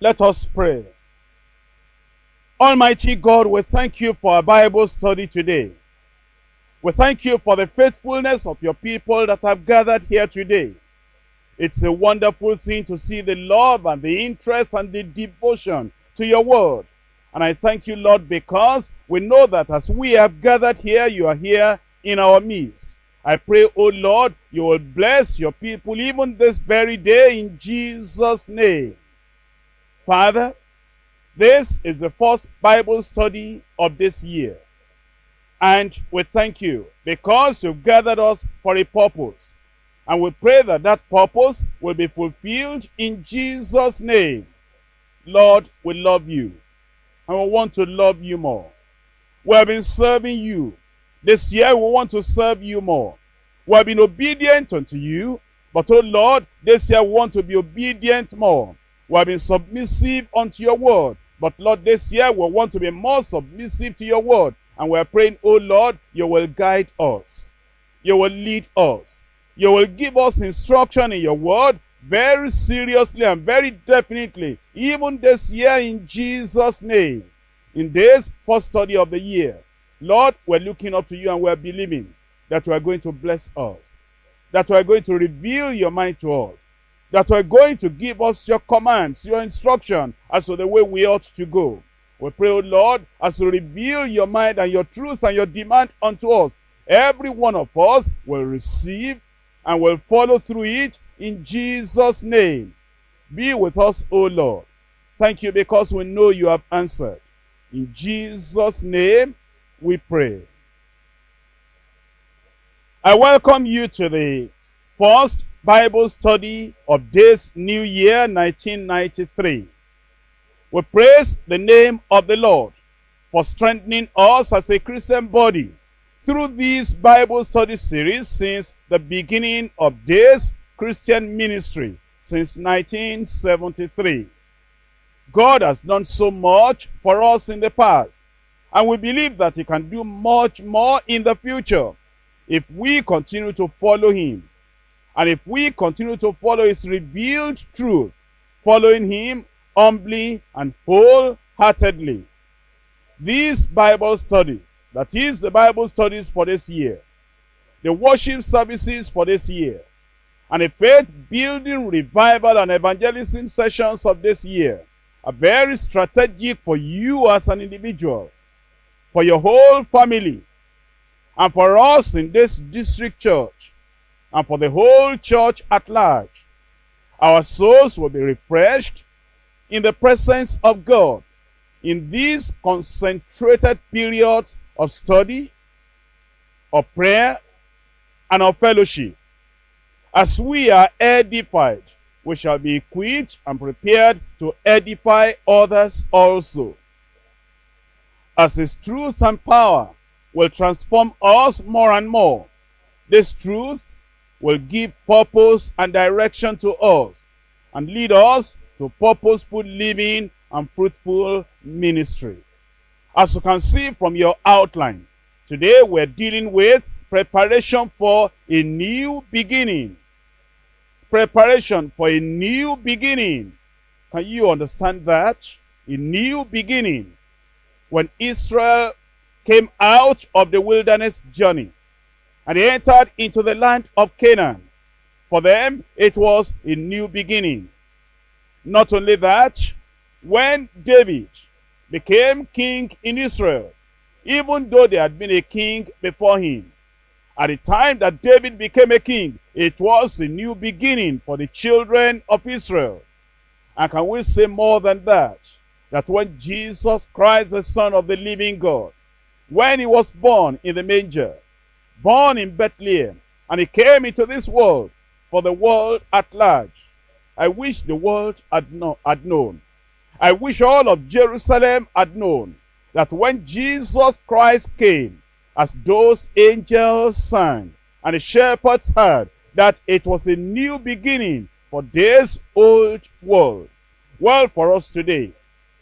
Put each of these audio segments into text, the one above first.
Let us pray. Almighty God, we thank you for our Bible study today. We thank you for the faithfulness of your people that have gathered here today. It's a wonderful thing to see the love and the interest and the devotion to your word. And I thank you, Lord, because we know that as we have gathered here, you are here in our midst. I pray, O Lord, you will bless your people even this very day in Jesus' name. Father, this is the first Bible study of this year. And we thank you because you've gathered us for a purpose. And we pray that that purpose will be fulfilled in Jesus' name. Lord, we love you. And we want to love you more. We have been serving you. This year we want to serve you more. We have been obedient unto you. But, oh Lord, this year we want to be obedient more. We have been submissive unto your word. But, Lord, this year we want to be more submissive to your word. And we are praying, oh Lord, you will guide us. You will lead us. You will give us instruction in your word very seriously and very definitely, even this year in Jesus' name. In this first study of the year, Lord, we're looking up to you and we're believing that you are going to bless us, that you are going to reveal your mind to us, that are going to give us your commands, your instruction as to the way we ought to go. We pray, O Lord, as you reveal your mind and your truth and your demand unto us, every one of us will receive and will follow through it in Jesus' name. Be with us, O Lord. Thank you because we know you have answered. In Jesus' name we pray. I welcome you to the first Bible study of this new year, 1993. We praise the name of the Lord for strengthening us as a Christian body through this Bible study series since the beginning of this Christian ministry since 1973. God has done so much for us in the past, and we believe that he can do much more in the future if we continue to follow him. And if we continue to follow his revealed truth, following him humbly and wholeheartedly. These Bible studies, that is the Bible studies for this year, the worship services for this year, and the faith building revival and evangelism sessions of this year are very strategic for you as an individual, for your whole family, and for us in this district church, and for the whole church at large. Our souls will be refreshed in the presence of God in these concentrated periods of study, of prayer, and of fellowship. As we are edified, we shall be equipped and prepared to edify others also. As His truth and power will transform us more and more, this truth will give purpose and direction to us and lead us to purposeful living and fruitful ministry. As you can see from your outline, today we're dealing with preparation for a new beginning. Preparation for a new beginning. Can you understand that? A new beginning. When Israel came out of the wilderness journey and entered into the land of Canaan, for them it was a new beginning. Not only that, when David became king in Israel, even though there had been a king before him, at the time that David became a king, it was a new beginning for the children of Israel. And can we say more than that? That when Jesus Christ, the Son of the living God, when he was born in the manger, born in Bethlehem, and he came into this world for the world at large, I wish the world had, know, had known. I wish all of Jerusalem had known that when Jesus Christ came, as those angels sang, and the shepherds heard, that it was a new beginning for this old world. Well, for us today,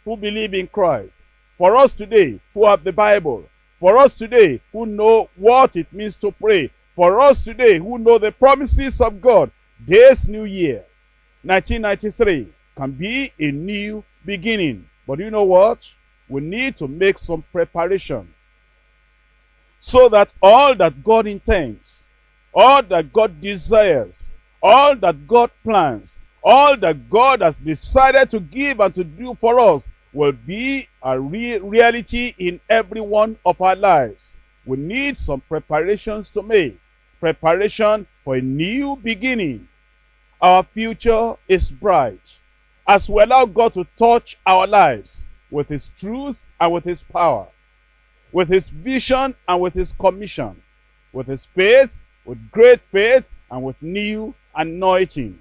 who believe in Christ, for us today, who have the Bible, for us today, who know what it means to pray, for us today, who know the promises of God, this new year, 1993, can be a new beginning. But you know what? We need to make some preparation so that all that God intends, all that God desires, all that God plans, all that God has decided to give and to do for us will be a real reality in every one of our lives. We need some preparations to make. Preparation for a new beginning. Our future is bright. As we allow God to touch our lives with His truth and with His power, with His vision and with His commission, with His faith, with great faith, and with new anointing.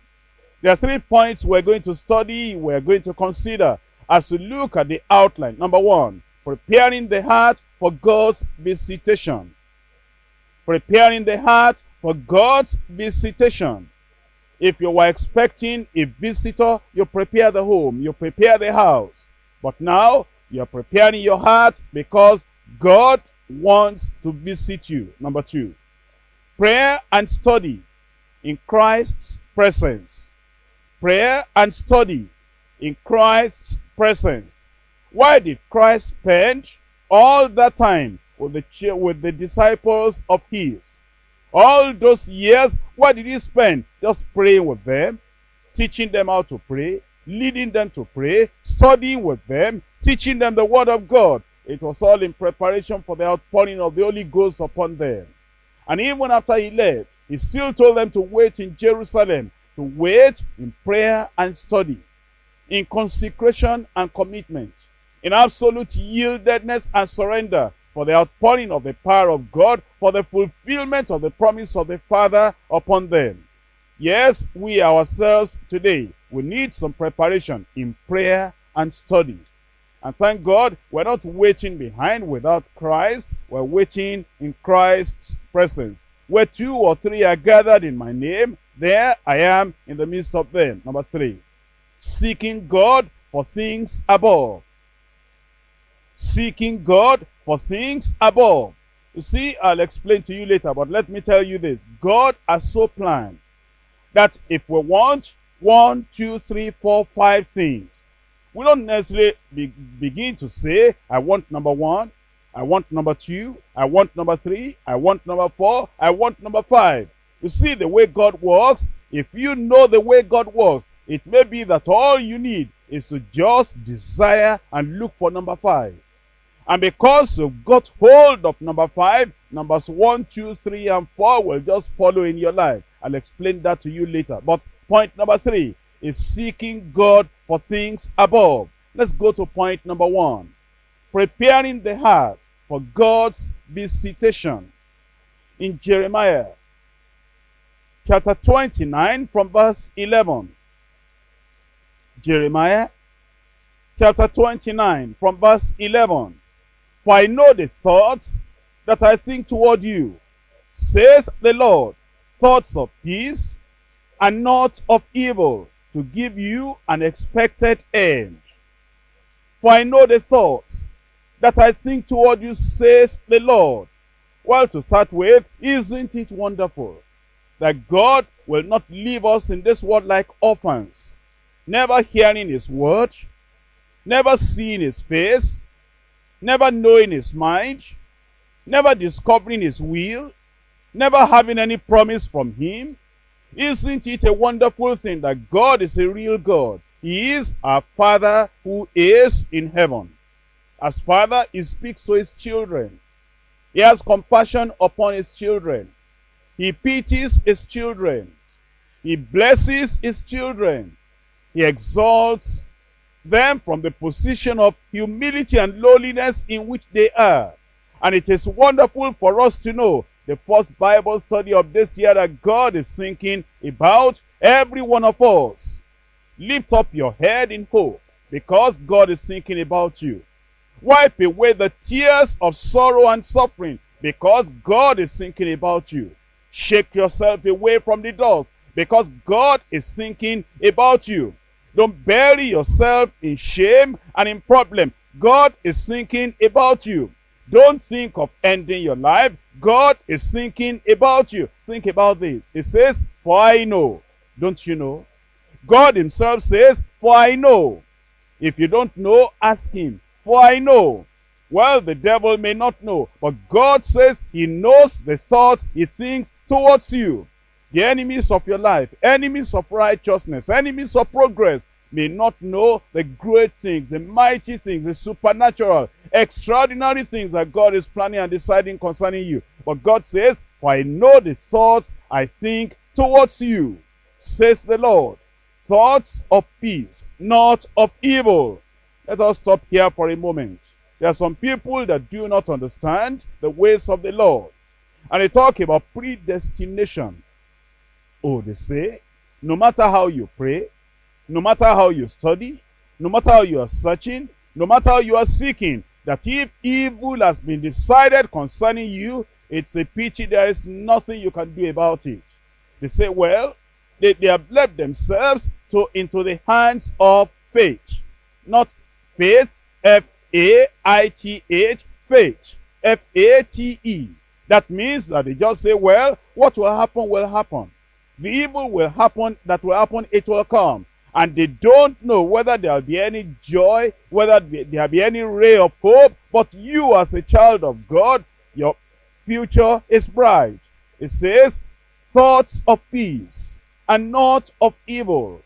There are three points we're going to study, we're going to consider as we look at the outline. Number one, preparing the heart for God's visitation. Preparing the heart for God's visitation. If you were expecting a visitor, you prepare the home, you prepare the house. But now, you're preparing your heart because God wants to visit you. Number two, prayer and study in Christ's presence. Prayer and study in Christ's presence. Why did Christ spend all that time with the, with the disciples of his? All those years, what did he spend? Just praying with them, teaching them how to pray, leading them to pray, studying with them, teaching them the word of God. It was all in preparation for the outpouring of the Holy Ghost upon them. And even after he left, he still told them to wait in Jerusalem, to wait in prayer and study, in consecration and commitment, in absolute yieldedness and surrender for the outpouring of the power of God, for the fulfillment of the promise of the Father upon them. Yes, we ourselves today, we need some preparation in prayer and study. And thank God, we're not waiting behind without Christ. We're waiting in Christ's presence. Where two or three are gathered in my name, there I am in the midst of them. Number three, seeking God for things above. Seeking God for things above. You see, I'll explain to you later, but let me tell you this. God has so planned that if we want one, two, three, four, five things, we don't necessarily be, begin to say, I want number one, I want number two, I want number three, I want number four, I want number five. You see the way God works, if you know the way God works, it may be that all you need is to just desire and look for number five. And because you've got hold of number five, numbers one, two, three, and four will just follow in your life. I'll explain that to you later. But point number three is seeking God for things above. Let's go to point number one. Preparing the heart for God's visitation. In Jeremiah chapter 29 from verse 11. Jeremiah chapter 29 from verse 11. For I know the thoughts that I think toward you, says the Lord, thoughts of peace and not of evil, to give you an expected end. For I know the thoughts that I think toward you, says the Lord. Well, to start with, isn't it wonderful that God will not leave us in this world like orphans, never hearing his word, never seeing his face, never knowing his mind, never discovering his will, never having any promise from him. Isn't it a wonderful thing that God is a real God? He is our Father who is in heaven. As Father, He speaks to His children. He has compassion upon His children. He pities His children. He blesses His children. He exalts them from the position of humility and lowliness in which they are. And it is wonderful for us to know the first Bible study of this year that God is thinking about every one of us. Lift up your head in hope because God is thinking about you. Wipe away the tears of sorrow and suffering because God is thinking about you. Shake yourself away from the dust because God is thinking about you. Don't bury yourself in shame and in problem. God is thinking about you. Don't think of ending your life. God is thinking about you. Think about this. It says, for I know. Don't you know? God himself says, for I know. If you don't know, ask him, for I know. Well, the devil may not know, but God says he knows the thoughts he thinks towards you. The enemies of your life, enemies of righteousness, enemies of progress may not know the great things, the mighty things, the supernatural, extraordinary things that God is planning and deciding concerning you. But God says, For I know the thoughts I think towards you, says the Lord. Thoughts of peace, not of evil. Let us stop here for a moment. There are some people that do not understand the ways of the Lord. And they talk about predestination. Oh, they say, no matter how you pray, no matter how you study, no matter how you are searching, no matter how you are seeking, that if evil has been decided concerning you, it's a pity there is nothing you can do about it. They say, well, they, they have left themselves to into the hands of faith. Not faith, F-A-I-T-H, faith, F-A-T-E. That means that they just say, well, what will happen will happen. The evil will happen, that will happen, it will come. And they don't know whether there will be any joy, whether there will be any ray of hope. But you as a child of God, your future is bright. It says, thoughts of peace and not of evil.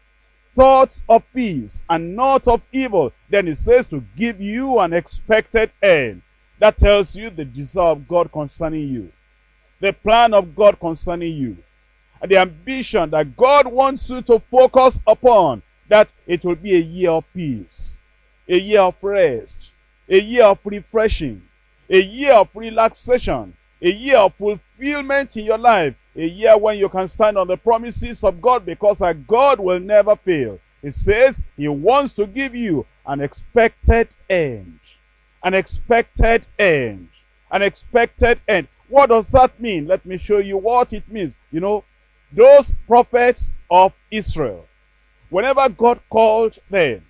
Thoughts of peace and not of evil. Then it says to give you an expected end. That tells you the desire of God concerning you. The plan of God concerning you. And the ambition that God wants you to focus upon. That it will be a year of peace. A year of rest. A year of refreshing. A year of relaxation. A year of fulfillment in your life. A year when you can stand on the promises of God because our God will never fail. It says he wants to give you an expected end. An expected end. An expected end. What does that mean? Let me show you what it means. You know, those prophets of Israel, whenever God called them,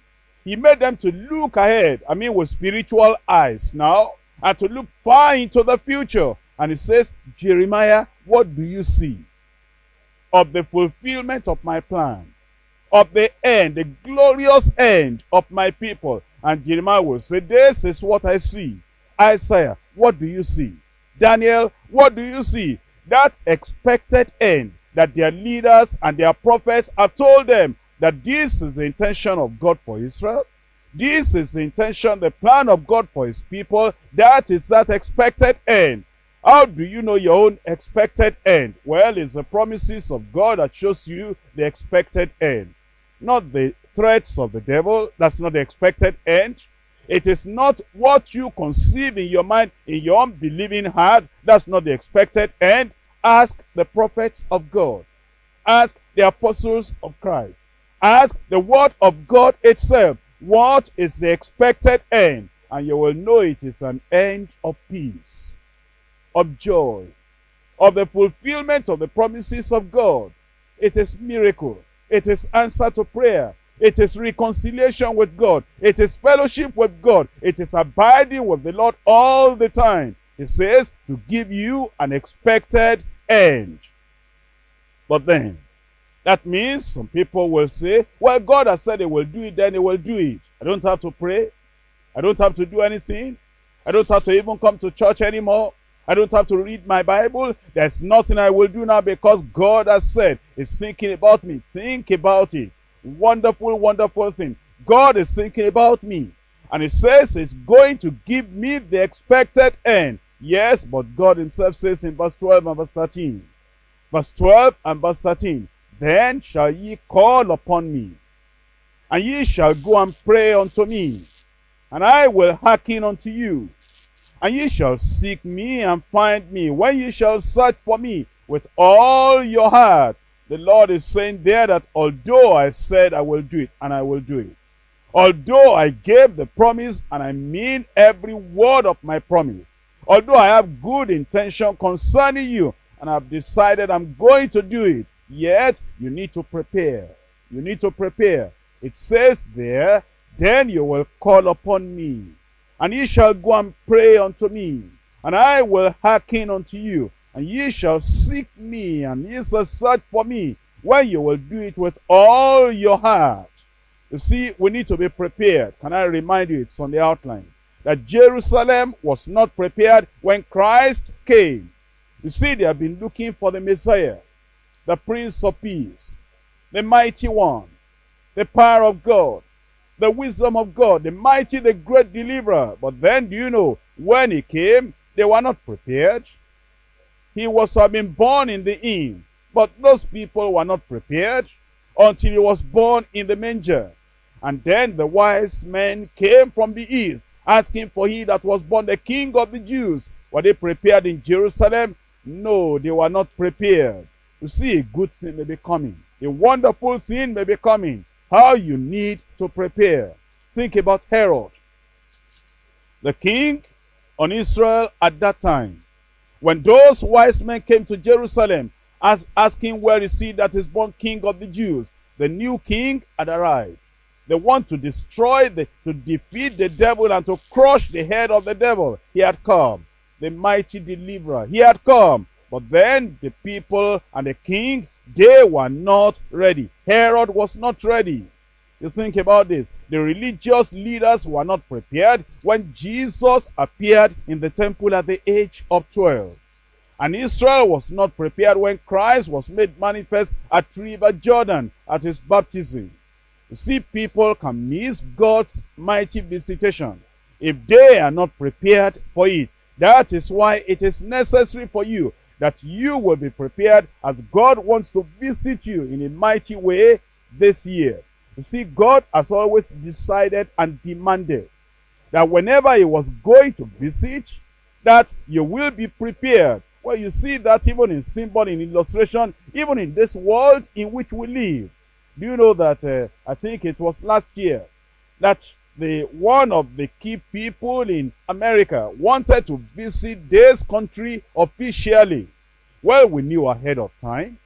he made them to look ahead. I mean, with spiritual eyes now, and to look far into the future. And he says, Jeremiah, what do you see? Of the fulfillment of my plan. Of the end, the glorious end of my people. And Jeremiah will say, this is what I see. Isaiah, what do you see? Daniel, what do you see? That expected end that their leaders and their prophets have told them that this is the intention of God for Israel. This is the intention, the plan of God for his people. That is that expected end. How do you know your own expected end? Well, it's the promises of God that shows you the expected end. Not the threats of the devil. That's not the expected end. It is not what you conceive in your mind, in your unbelieving heart. That's not the expected end. Ask the prophets of God. Ask the apostles of Christ. Ask the word of God itself. What is the expected end? And you will know it is an end of peace, of joy, of the fulfillment of the promises of God. It is miracle. It is answer to prayer. It is reconciliation with God. It is fellowship with God. It is abiding with the Lord all the time. It says to give you an expected end. But then, that means some people will say, well, God has said he will do it, then he will do it. I don't have to pray. I don't have to do anything. I don't have to even come to church anymore. I don't have to read my Bible. There's nothing I will do now because God has said He's thinking about me. Think about it. Wonderful, wonderful thing. God is thinking about me. And He says He's going to give me the expected end. Yes, but God Himself says in verse 12 and verse 13. Verse 12 and verse 13. Then shall ye call upon me, and ye shall go and pray unto me, and I will hearken unto you. And ye shall seek me and find me, when ye shall search for me with all your heart. The Lord is saying there that although I said I will do it, and I will do it. Although I gave the promise, and I mean every word of my promise. Although I have good intention concerning you, and I've decided I'm going to do it, Yet, you need to prepare. You need to prepare. It says there, Then you will call upon me, and ye shall go and pray unto me, and I will hearken unto you, and ye shall seek me, and ye shall search for me, when you will do it with all your heart. You see, we need to be prepared. Can I remind you, it's on the outline, that Jerusalem was not prepared when Christ came. You see, they have been looking for the Messiah, the Prince of Peace, the Mighty One, the power of God, the wisdom of God, the mighty, the great deliverer. But then, do you know, when he came, they were not prepared. He was to have been born in the inn, but those people were not prepared until he was born in the manger. And then the wise men came from the east, asking for he that was born the king of the Jews. Were they prepared in Jerusalem? No, they were not prepared. You see, a good thing may be coming. A wonderful thing may be coming. How you need to prepare. Think about Herod, the king on Israel at that time. When those wise men came to Jerusalem, as asking where is he that is born king of the Jews, the new king had arrived. They want to destroy, the, to defeat the devil and to crush the head of the devil. He had come. The mighty deliverer. He had come. But then the people and the king, they were not ready. Herod was not ready. You think about this. The religious leaders were not prepared when Jesus appeared in the temple at the age of 12. And Israel was not prepared when Christ was made manifest at River Jordan at his baptism. See, people can miss God's mighty visitation if they are not prepared for it. That is why it is necessary for you that you will be prepared as God wants to visit you in a mighty way this year. You see, God has always decided and demanded that whenever he was going to visit, that you will be prepared. Well, you see that even in symbol, in illustration, even in this world in which we live. Do you know that, uh, I think it was last year, that the one of the key people in America wanted to visit this country officially. Well, we knew ahead of time.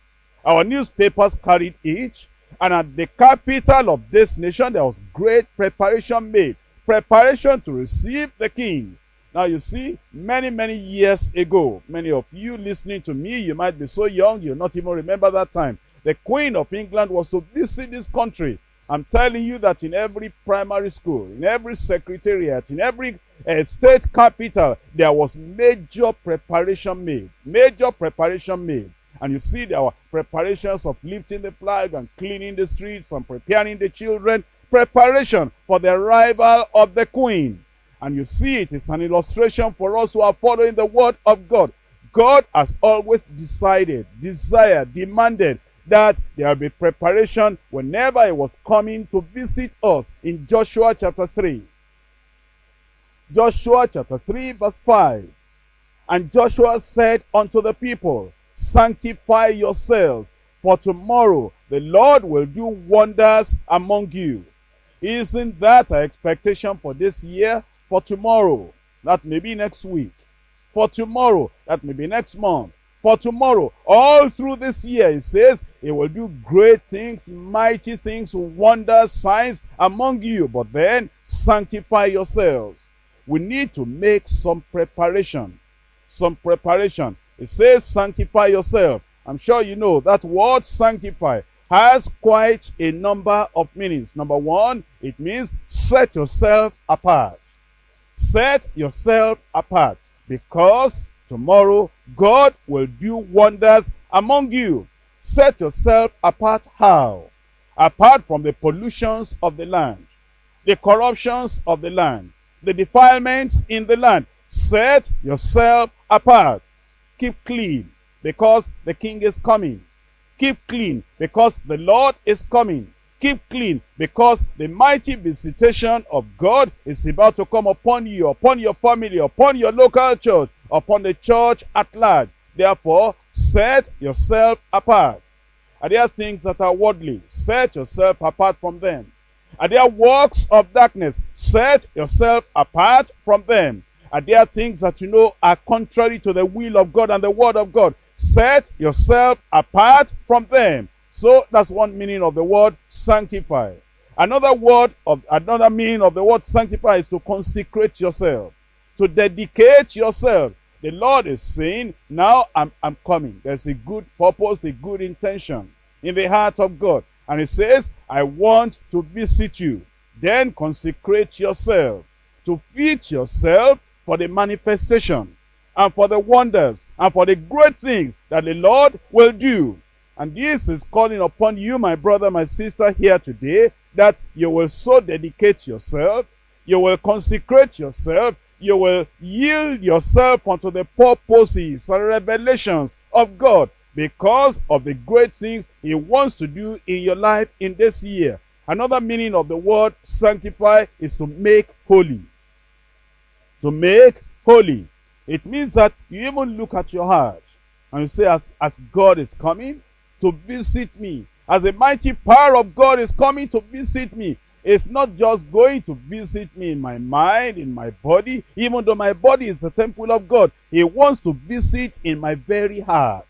Our newspapers carried it. And at the capital of this nation, there was great preparation made. Preparation to receive the king. Now you see, many, many years ago, many of you listening to me, you might be so young, you'll not even remember that time. The Queen of England was to visit this country. I'm telling you that in every primary school, in every secretariat, in every uh, state capital, there was major preparation made. Major preparation made. And you see there were preparations of lifting the flag and cleaning the streets and preparing the children. Preparation for the arrival of the queen. And you see it is an illustration for us who are following the word of God. God has always decided, desired, demanded that there will be preparation whenever he was coming to visit us in Joshua chapter 3. Joshua chapter 3 verse 5. And Joshua said unto the people, Sanctify yourselves, for tomorrow the Lord will do wonders among you. Isn't that our expectation for this year? For tomorrow, that may be next week. For tomorrow, that may be next month. For tomorrow, all through this year, it says, He will do great things, mighty things, wonders, signs among you. But then, sanctify yourselves. We need to make some preparation. Some preparation. It says, sanctify yourself. I'm sure you know that word sanctify has quite a number of meanings. Number one, it means set yourself apart. Set yourself apart because tomorrow God will do wonders among you. Set yourself apart how? Apart from the pollutions of the land, the corruptions of the land, the defilements in the land. Set yourself apart. Keep clean because the king is coming. Keep clean because the Lord is coming. Keep clean because the mighty visitation of God is about to come upon you, upon your family, upon your local church, upon the church at large. Therefore, set yourself apart. Are there things that are worldly? Set yourself apart from them. Are there works of darkness? Set yourself apart from them. Are there things that you know are contrary to the will of God and the word of God? Set yourself apart from them. So that's one meaning of the word sanctify. Another word of another meaning of the word sanctify is to consecrate yourself, to dedicate yourself. The Lord is saying, now I'm, I'm coming. There's a good purpose, a good intention in the heart of God. And he says, I want to visit you. Then consecrate yourself to fit yourself for the manifestation and for the wonders and for the great things that the Lord will do. And this is calling upon you, my brother, my sister, here today, that you will so dedicate yourself, you will consecrate yourself, you will yield yourself unto the purposes and revelations of God because of the great things he wants to do in your life in this year. Another meaning of the word sanctify is to make holy. To make holy. It means that you even look at your heart and you say, as, as God is coming to visit me, as the mighty power of God is coming to visit me, it's not just going to visit me in my mind, in my body, even though my body is the temple of God. He wants to visit in my very heart,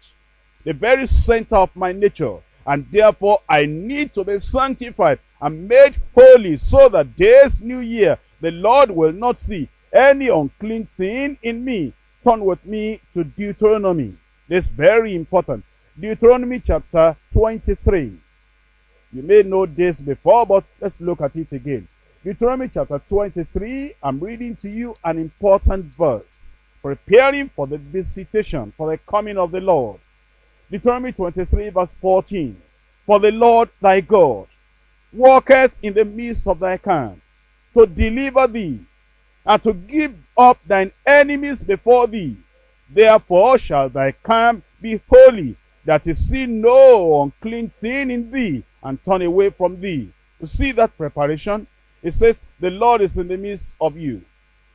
the very center of my nature. And therefore, I need to be sanctified and made holy so that this new year, the Lord will not see any unclean thing in me. Turn with me to Deuteronomy. This is very important. Deuteronomy chapter 23. You may know this before, but let's look at it again. Deuteronomy chapter 23, I'm reading to you an important verse. Preparing for the visitation, for the coming of the Lord. Deuteronomy 23 verse 14. For the Lord thy God walketh in the midst of thy camp to deliver thee and to give up thine enemies before thee. Therefore shall thy camp be holy, that he see no unclean thing in thee, and turn away from thee. You see that preparation? It says, the Lord is in the midst of you.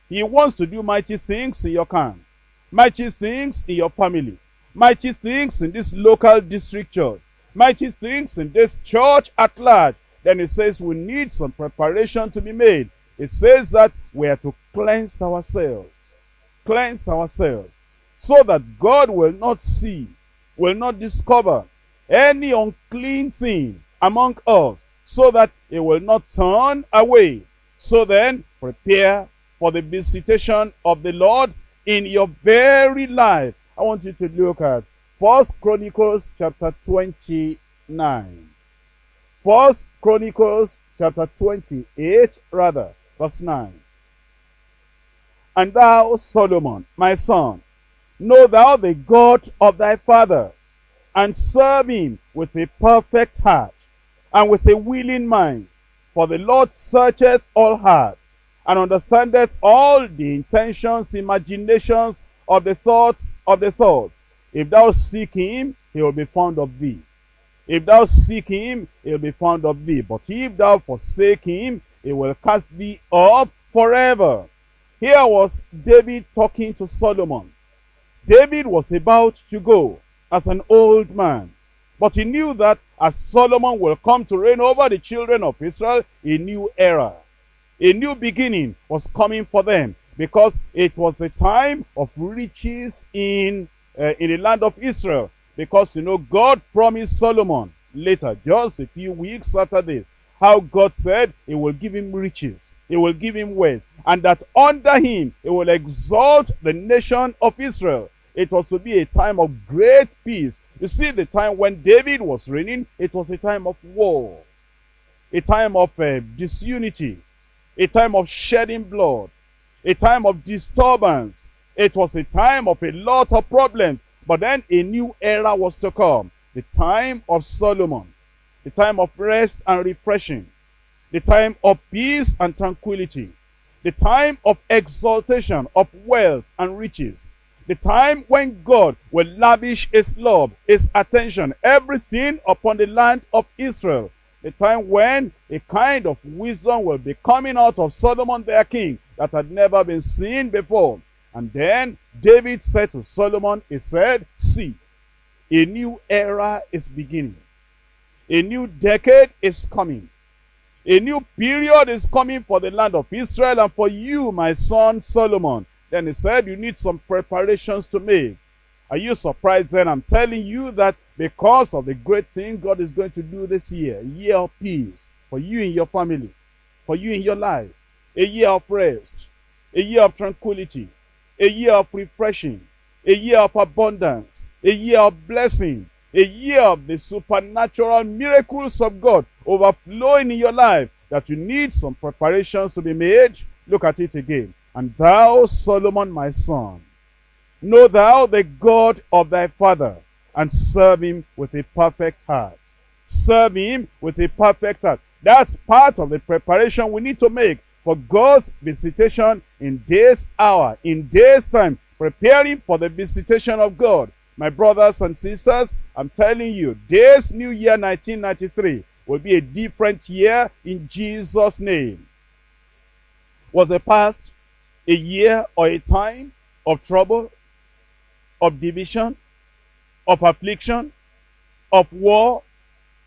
He wants to do mighty things in your camp, mighty things in your family, mighty things in this local district church, mighty things in this church at large. Then it says we need some preparation to be made. It says that we are to cleanse ourselves. Cleanse ourselves. So that God will not see, will not discover any unclean thing among us. So that it will not turn away. So then, prepare for the visitation of the Lord in your very life. I want you to look at First Chronicles chapter 29. First Chronicles chapter 28, rather, verse 9. And thou, Solomon, my son, know thou the God of thy father, and serve him with a perfect heart, and with a willing mind. For the Lord searcheth all hearts, and understandeth all the intentions, imaginations of the thoughts of the thoughts. If thou seek him, he will be found of thee. If thou seek him, he will be found of thee. But if thou forsake him, he will cast thee off forever. Here was David talking to Solomon. David was about to go as an old man. But he knew that as Solomon will come to reign over the children of Israel, a new era, a new beginning was coming for them because it was the time of riches in, uh, in the land of Israel. Because, you know, God promised Solomon later, just a few weeks after this, how God said he will give him riches, he will give him wealth, and that under him he will exalt the nation of Israel. It was to be a time of great peace. You see, the time when David was reigning, it was a time of war, a time of uh, disunity, a time of shedding blood, a time of disturbance. It was a time of a lot of problems. But then a new era was to come. The time of Solomon. The time of rest and refreshing. The time of peace and tranquility. The time of exaltation, of wealth and riches. The time when God will lavish his love, his attention, everything upon the land of Israel. The time when a kind of wisdom will be coming out of Solomon their king that had never been seen before. And then David said to Solomon, he said, see, a new era is beginning. A new decade is coming. A new period is coming for the land of Israel and for you, my son Solomon. Then he said, you need some preparations to make. Are you surprised then? I'm telling you that because of the great thing God is going to do this year, a year of peace for you and your family, for you in your life, a year of rest, a year of tranquility, a year of refreshing, a year of abundance, a year of blessing, A year of the supernatural miracles of God overflowing in your life that you need some preparations to be made. Look at it again. And thou, Solomon, my son, know thou the God of thy father, and serve him with a perfect heart. Serve him with a perfect heart. That's part of the preparation we need to make for God's visitation in this hour, in this time, preparing for the visitation of God. My brothers and sisters, I'm telling you, this new year 1993 will be a different year in Jesus' name. Was the past a year or a time of trouble, of division, of affliction, of war,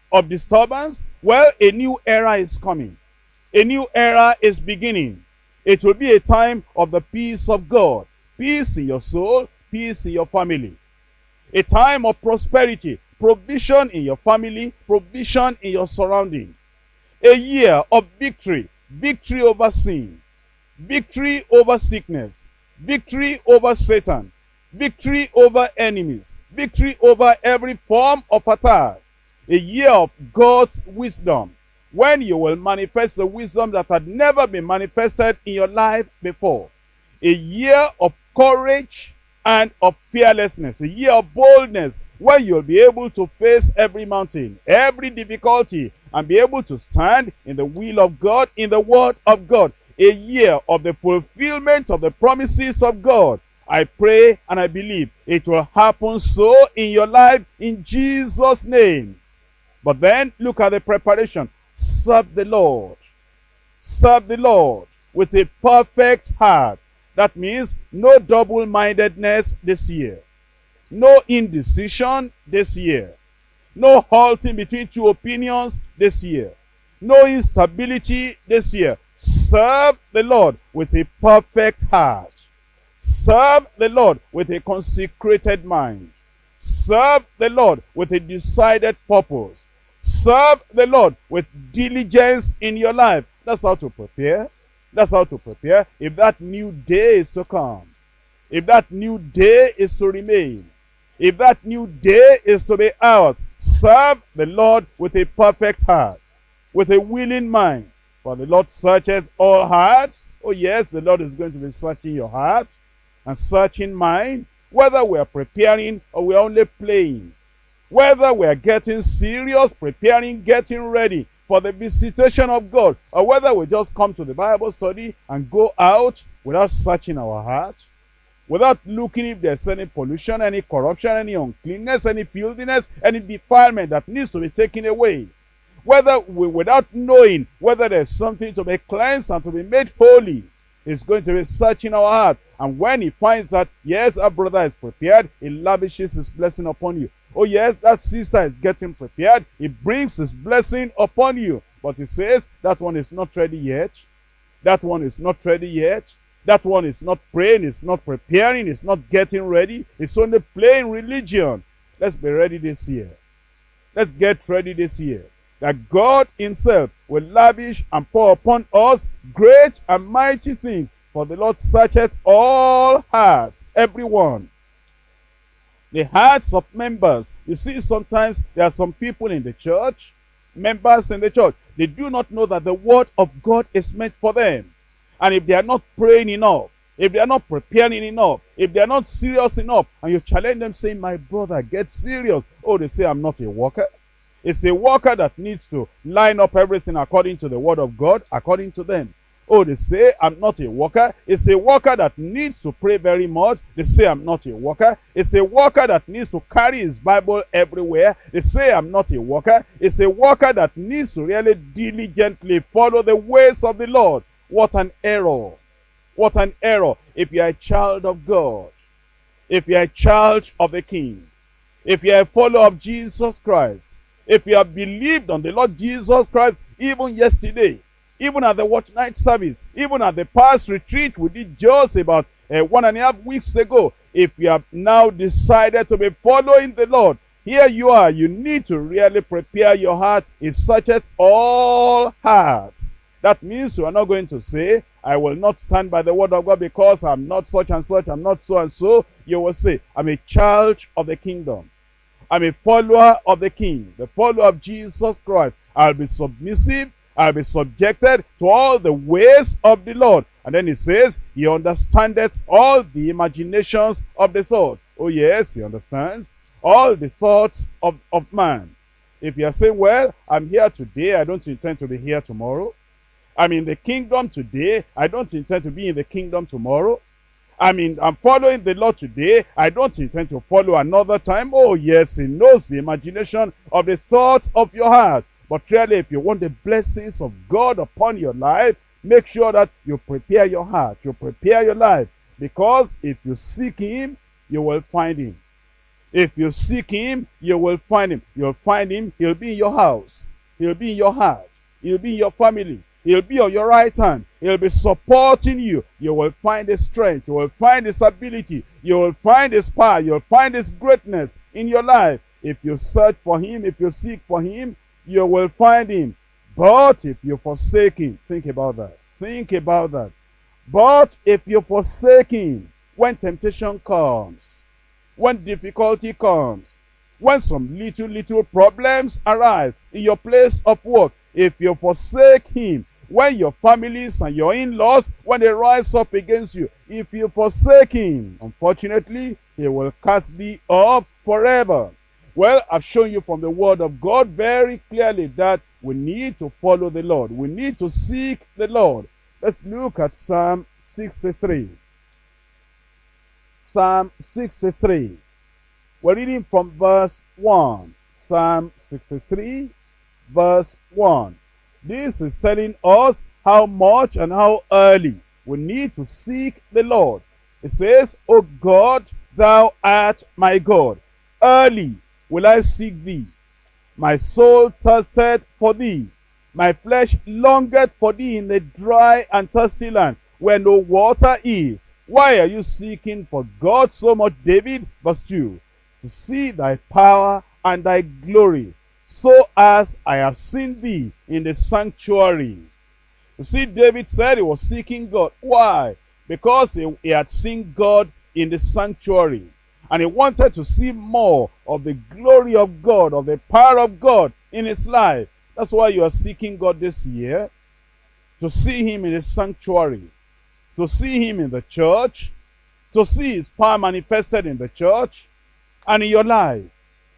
of disturbance? Well, a new era is coming. A new era is beginning. It will be a time of the peace of God. Peace in your soul, peace in your family. A time of prosperity, provision in your family, provision in your surrounding. A year of victory, victory over sin, victory over sickness, victory over Satan, victory over enemies, victory over every form of attack. A year of God's wisdom, when you will manifest the wisdom that had never been manifested in your life before. A year of courage and of fearlessness, a year of boldness, when you'll be able to face every mountain, every difficulty, and be able to stand in the will of God, in the word of God. A year of the fulfillment of the promises of God. I pray and I believe it will happen so in your life in Jesus' name. But then look at the preparation. Serve the Lord. Serve the Lord with a perfect heart. That means no double-mindedness this year. No indecision this year. No halting between two opinions this year. No instability this year. Serve the Lord with a perfect heart. Serve the Lord with a consecrated mind. Serve the Lord with a decided purpose. Serve the Lord with diligence in your life. That's how to prepare. That's how to prepare. If that new day is to come. If that new day is to remain. If that new day is to be ours. Serve the Lord with a perfect heart. With a willing mind. For the Lord searches all hearts. Oh yes, the Lord is going to be searching your heart. And searching mine. Whether we are preparing or we are only playing. Whether we are getting serious, preparing, getting ready for the visitation of God, or whether we just come to the Bible study and go out without searching our heart, without looking if there's any pollution, any corruption, any uncleanness, any filthiness, any defilement that needs to be taken away. Whether we, without knowing whether there's something to be cleansed and to be made holy, is going to be searching our heart. And when he finds that, yes, our brother is prepared, he lavishes his blessing upon you. Oh yes, that sister is getting prepared. He brings his blessing upon you. But he says, that one is not ready yet. That one is not ready yet. That one is not praying, is not preparing, is not getting ready. It's only playing religion. Let's be ready this year. Let's get ready this year. That God himself will lavish and pour upon us great and mighty things. For the Lord searcheth all hearts, everyone the hearts of members. You see, sometimes there are some people in the church, members in the church, they do not know that the word of God is meant for them. And if they are not praying enough, if they are not preparing enough, if they are not serious enough, and you challenge them saying, my brother, get serious. Oh, they say, I'm not a worker. It's a worker that needs to line up everything according to the word of God, according to them. Oh, they say I'm not a worker. It's a worker that needs to pray very much. They say I'm not a worker. It's a worker that needs to carry his Bible everywhere. They say I'm not a worker. It's a worker that needs to really diligently follow the ways of the Lord. What an error. What an error. If you're a child of God, if you're a child of the King, if you're a follower of Jesus Christ, if you have believed on the Lord Jesus Christ even yesterday, even at the watch night service, even at the past retreat we did just about uh, one and a half weeks ago, if you have now decided to be following the Lord, here you are. You need to really prepare your heart. It searches all hearts. That means you are not going to say, I will not stand by the word of God because I'm not such and such, I'm not so and so. You will say, I'm a child of the kingdom. I'm a follower of the King, the follower of Jesus Christ. I'll be submissive. I'll be subjected to all the ways of the Lord. And then he says, he understandeth all the imaginations of the thoughts. Oh yes, he understands all the thoughts of, of man. If you are saying, well, I'm here today, I don't intend to be here tomorrow. I'm in the kingdom today, I don't intend to be in the kingdom tomorrow. I mean, I'm following the Lord today. I don't intend to follow another time. Oh, yes, He knows the imagination of the thoughts of your heart. But really, if you want the blessings of God upon your life, make sure that you prepare your heart, you prepare your life. Because if you seek Him, you will find Him. If you seek Him, you will find Him. You'll find Him, He'll be in your house. He'll be in your heart. He'll be in your family. He'll be on your right hand. He'll be supporting you. You will find His strength. You will find His ability. You will find His power. You'll find His greatness in your life. If you search for Him, if you seek for Him, you will find Him. But if you forsake Him, think about that. Think about that. But if you forsake Him, when temptation comes, when difficulty comes, when some little, little problems arise in your place of work, if you forsake Him, when your families and your in-laws, when they rise up against you, if you forsake him, unfortunately, he will cast thee off forever. Well, I've shown you from the word of God very clearly that we need to follow the Lord. We need to seek the Lord. Let's look at Psalm 63. Psalm 63. We're reading from verse 1. Psalm 63, verse 1. This is telling us how much and how early we need to seek the Lord. It says, O God, thou art my God. Early will I seek thee. My soul thirsted for thee. My flesh longeth for thee in the dry and thirsty land where no water is. Why are you seeking for God so much, David? Verse 2. To see thy power and thy glory, so as I have seen thee in the sanctuary. You see, David said he was seeking God. Why? Because he, he had seen God in the sanctuary. And he wanted to see more of the glory of God, of the power of God in his life. That's why you are seeking God this year. To see him in the sanctuary. To see him in the church. To see his power manifested in the church. And in your life.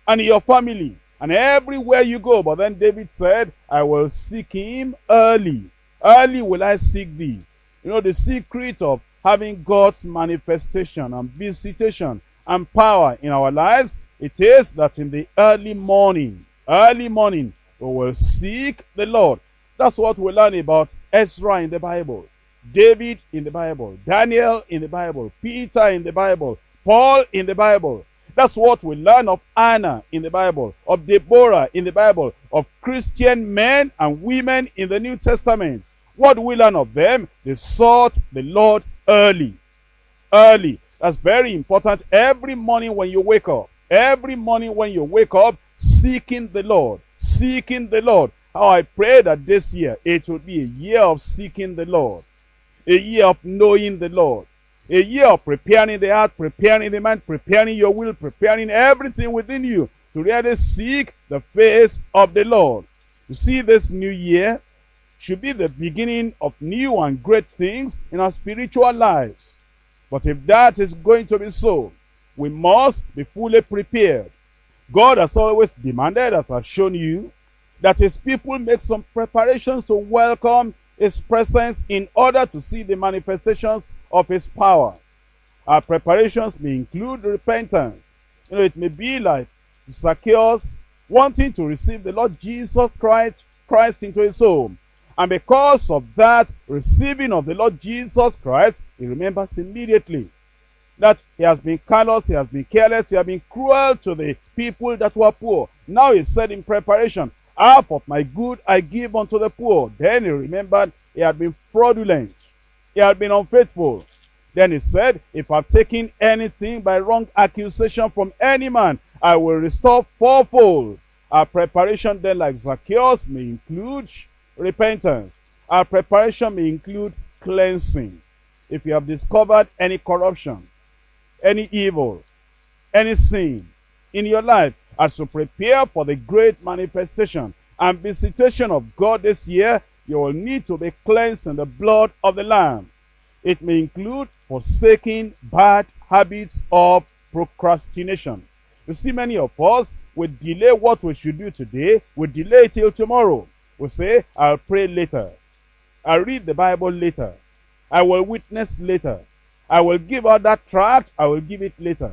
And in your family. And everywhere you go. But then David said, I will seek him early. Early will I seek thee. You know, the secret of having God's manifestation and visitation and power in our lives, it is that in the early morning, early morning, we will seek the Lord. That's what we learn about Ezra in the Bible, David in the Bible, Daniel in the Bible, Peter in the Bible, Paul in the Bible. That's what we learn of Anna in the Bible, of Deborah in the Bible, of Christian men and women in the New Testament. What do we learn of them? They sought the Lord early. Early. That's very important. Every morning when you wake up, every morning when you wake up, seeking the Lord, seeking the Lord. How I pray that this year it will be a year of seeking the Lord, a year of knowing the Lord, a year of preparing the heart, preparing the mind, preparing your will, preparing everything within you to really seek the face of the Lord. You see, this new year should be the beginning of new and great things in our spiritual lives. But if that is going to be so, we must be fully prepared. God has always demanded, as I've shown you, that his people make some preparations to welcome his presence in order to see the manifestations of his power. Our preparations may include repentance. You know, it may be like Zacchaeus wanting to receive the Lord Jesus Christ, Christ into his home. And because of that receiving of the Lord Jesus Christ, he remembers immediately that he has been callous, he has been careless, he has been cruel to the people that were poor. Now he said in preparation, half of my good I give unto the poor. Then he remembered he had been fraudulent. He had been unfaithful. Then he said, if I've taken anything by wrong accusation from any man, I will restore fourfold. Our preparation then, like Zacchaeus, may include repentance. Our preparation may include cleansing. If you have discovered any corruption, any evil, any sin in your life, as you prepare for the great manifestation and visitation of God this year, you will need to be cleansed in the blood of the Lamb. It may include forsaking bad habits of procrastination. You see, many of us we delay what we should do today, we delay till tomorrow. We say, I'll pray later. I'll read the Bible later. I will witness later. I will give out that tract, I will give it later.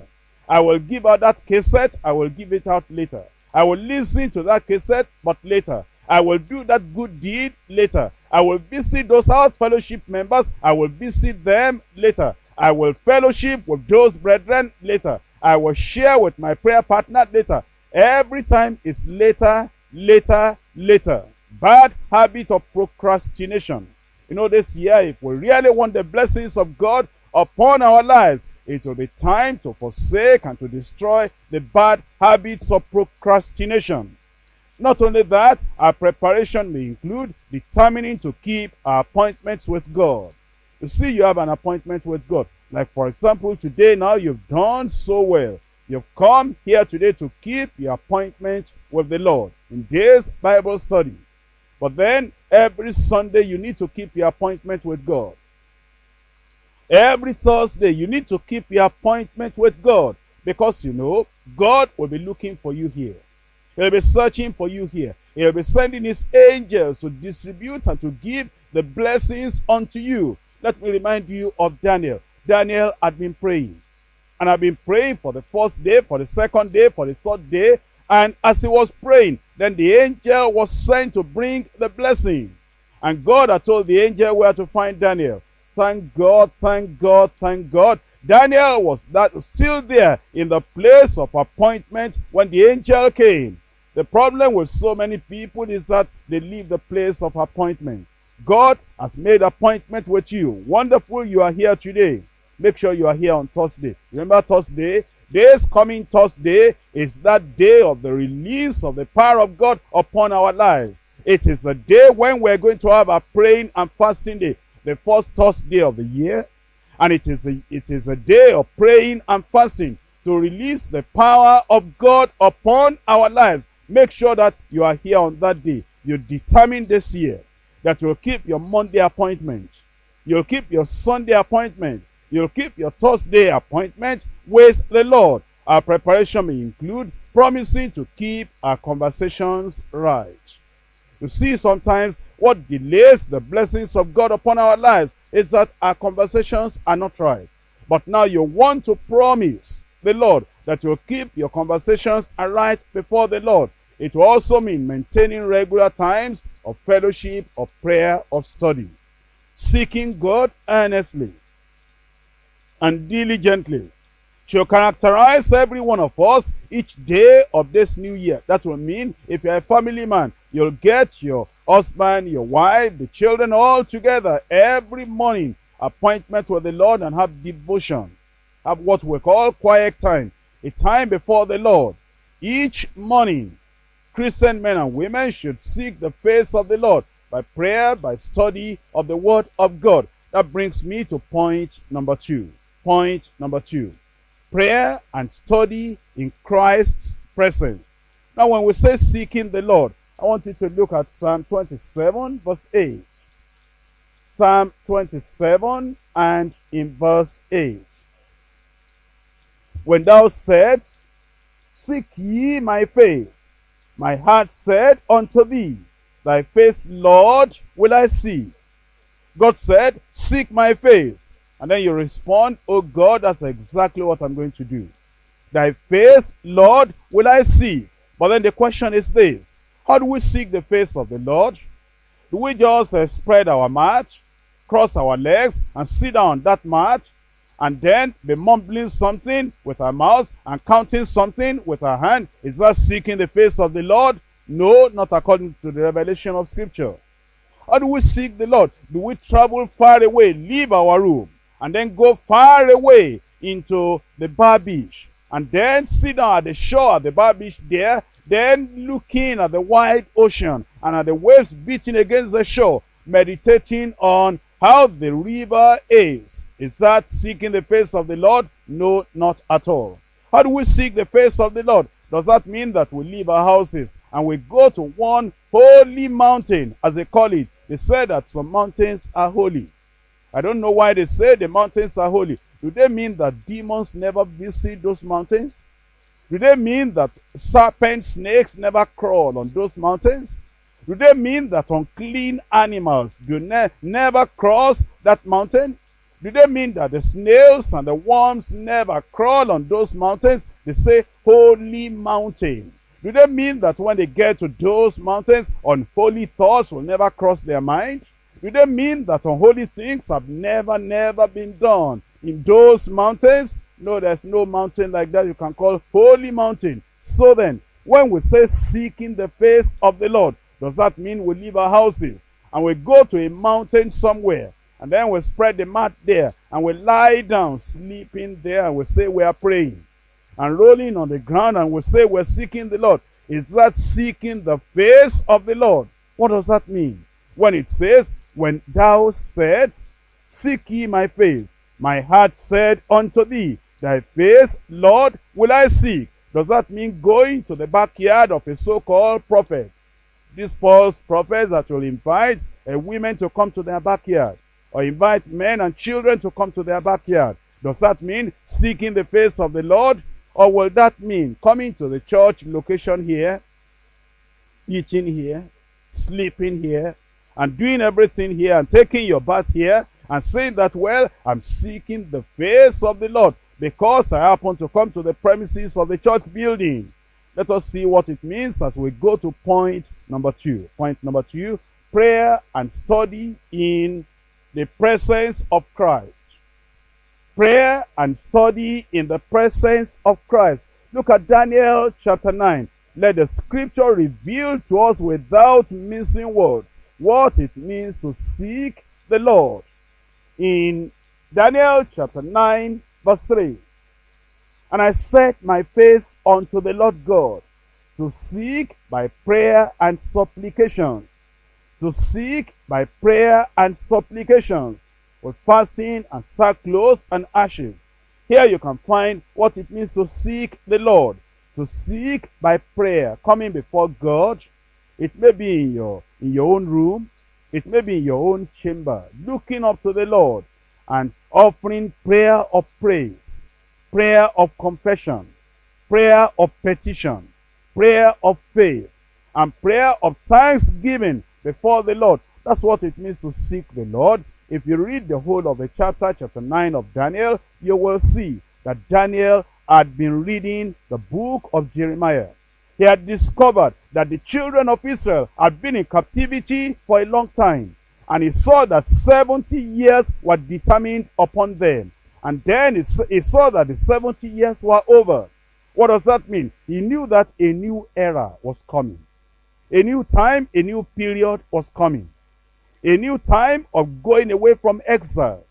I will give out that cassette, I will give it out later. I will listen to that cassette, but later. I will do that good deed later. I will visit those house fellowship members, I will visit them later. I will fellowship with those brethren later. I will share with my prayer partner later. Every time is later, later, later. Bad habit of procrastination. You know, this year, if we really want the blessings of God upon our lives, it will be time to forsake and to destroy the bad habits of procrastination. Not only that, our preparation may include determining to keep our appointments with God. You see, you have an appointment with God. Like, for example, today now you've done so well. You've come here today to keep your appointment with the Lord in this Bible study. But then, every Sunday, you need to keep your appointment with God. Every Thursday, you need to keep your appointment with God. Because, you know, God will be looking for you here. He'll be searching for you here. He'll be sending his angels to distribute and to give the blessings unto you. Let me remind you of Daniel. Daniel had been praying. And I've been praying for the first day, for the second day, for the third day. And as he was praying, then the angel was sent to bring the blessing. And God had told the angel where to find Daniel. Thank God, thank God, thank God. Daniel was that still there in the place of appointment when the angel came. The problem with so many people is that they leave the place of appointment. God has made appointment with you. Wonderful you are here today. Make sure you are here on Thursday. Remember Thursday? This coming Thursday is that day of the release of the power of God upon our lives. It is the day when we're going to have a praying and fasting day. The first Thursday of the year. And it is, a, it is a day of praying and fasting to release the power of God upon our lives. Make sure that you are here on that day. You determine this year that you'll keep your Monday appointment. You'll keep your Sunday appointment. You'll keep your Thursday appointment with the Lord. Our preparation may include promising to keep our conversations right. You see, sometimes what delays the blessings of God upon our lives is that our conversations are not right. But now you want to promise the Lord that you'll keep your conversations right before the Lord. It will also mean maintaining regular times of fellowship, of prayer, of study. Seeking God earnestly and diligently shall characterize every one of us each day of this new year. That will mean if you're a family man, you'll get your husband, your wife, the children all together every morning. Appointment with the Lord and have devotion. Have what we call quiet time. A time before the Lord. Each morning, Christian men and women should seek the face of the Lord by prayer, by study of the Word of God. That brings me to point number two. Point number two. Prayer and study in Christ's presence. Now when we say seeking the Lord, I want you to look at Psalm 27 verse 8. Psalm 27 and in verse 8. When thou saidst, Seek ye my face, my heart said unto thee, Thy face, Lord, will I see. God said, Seek my face. And then you respond, Oh God, that's exactly what I'm going to do. Thy face, Lord, will I see. But then the question is this. How do we seek the face of the Lord? Do we just uh, spread our mat, cross our legs, and sit down that mat, and then be mumbling something with her mouth and counting something with her hand? Is that seeking the face of the Lord? No, not according to the revelation of Scripture. How do we seek the Lord? Do we travel far away, leave our room, and then go far away into the bar beach, and then sit down at the shore at the bar beach there, then looking at the wide ocean and at the waves beating against the shore, meditating on how the river is. Is that seeking the face of the Lord? No, not at all. How do we seek the face of the Lord? Does that mean that we leave our houses and we go to one holy mountain, as they call it? They say that some mountains are holy. I don't know why they say the mountains are holy. Do they mean that demons never visit those mountains? Do they mean that serpent snakes never crawl on those mountains? Do they mean that unclean animals do ne never cross that mountain? Do they mean that the snails and the worms never crawl on those mountains? They say holy mountain. Do they mean that when they get to those mountains, unholy thoughts will never cross their mind? Do they mean that unholy things have never, never been done in those mountains? No, there's no mountain like that you can call holy mountain. So then, when we say seeking the face of the Lord, does that mean we leave our houses and we go to a mountain somewhere and then we spread the mat there and we lie down sleeping there and we say we are praying and rolling on the ground and we say we're seeking the Lord? Is that seeking the face of the Lord? What does that mean? When it says, when thou said, seek ye my face, my heart said unto thee, thy face, Lord, will I seek. Does that mean going to the backyard of a so-called prophet? These false prophets that will invite a women to come to their backyard or invite men and children to come to their backyard. Does that mean seeking the face of the Lord? Or will that mean coming to the church location here, eating here, sleeping here, and doing everything here and taking your bath here and saying that, well, I'm seeking the face of the Lord because I happen to come to the premises of the church building. Let us see what it means as we go to point number two. Point number two, prayer and study in the presence of Christ. Prayer and study in the presence of Christ. Look at Daniel chapter 9. Let the scripture reveal to us without missing words what it means to seek the Lord. In Daniel chapter 9 verse 3. And I set my face unto the Lord God to seek by prayer and supplication. To seek by prayer and supplication with fasting and sackcloth and ashes. Here you can find what it means to seek the Lord. To seek by prayer, coming before God. It may be in your, in your own room. It may be in your own chamber. Looking up to the Lord and offering prayer of praise, prayer of confession, prayer of petition, prayer of faith, and prayer of thanksgiving before the Lord. That's what it means to seek the Lord. If you read the whole of the chapter, chapter 9 of Daniel, you will see that Daniel had been reading the book of Jeremiah. He had discovered that the children of Israel had been in captivity for a long time. And he saw that 70 years were determined upon them. And then he saw that the 70 years were over. What does that mean? He knew that a new era was coming. A new time, a new period was coming. A new time of going away from exile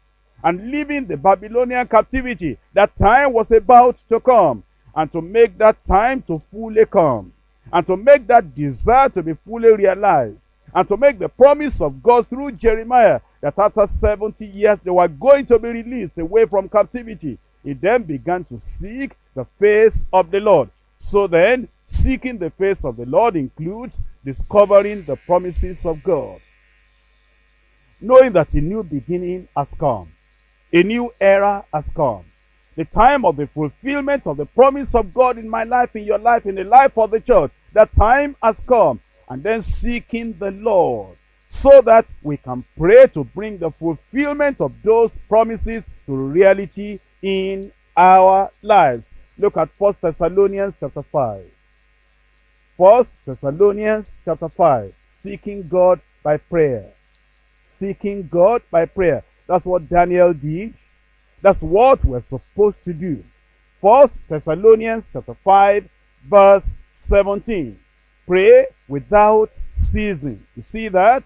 and leaving the Babylonian captivity. That time was about to come. And to make that time to fully come. And to make that desire to be fully realized. And to make the promise of God through Jeremiah that after 70 years they were going to be released away from captivity. He then began to seek the face of the Lord. So then, seeking the face of the Lord includes discovering the promises of God. Knowing that a new beginning has come. A new era has come. The time of the fulfillment of the promise of God in my life, in your life, in the life of the church. That time has come. And then seeking the Lord so that we can pray to bring the fulfillment of those promises to reality in our lives. Look at 1 Thessalonians chapter 5. 1 Thessalonians chapter 5. Seeking God by prayer. Seeking God by prayer. That's what Daniel did. That's what we're supposed to do. 1 Thessalonians chapter 5 verse 17. Pray without ceasing. You see that?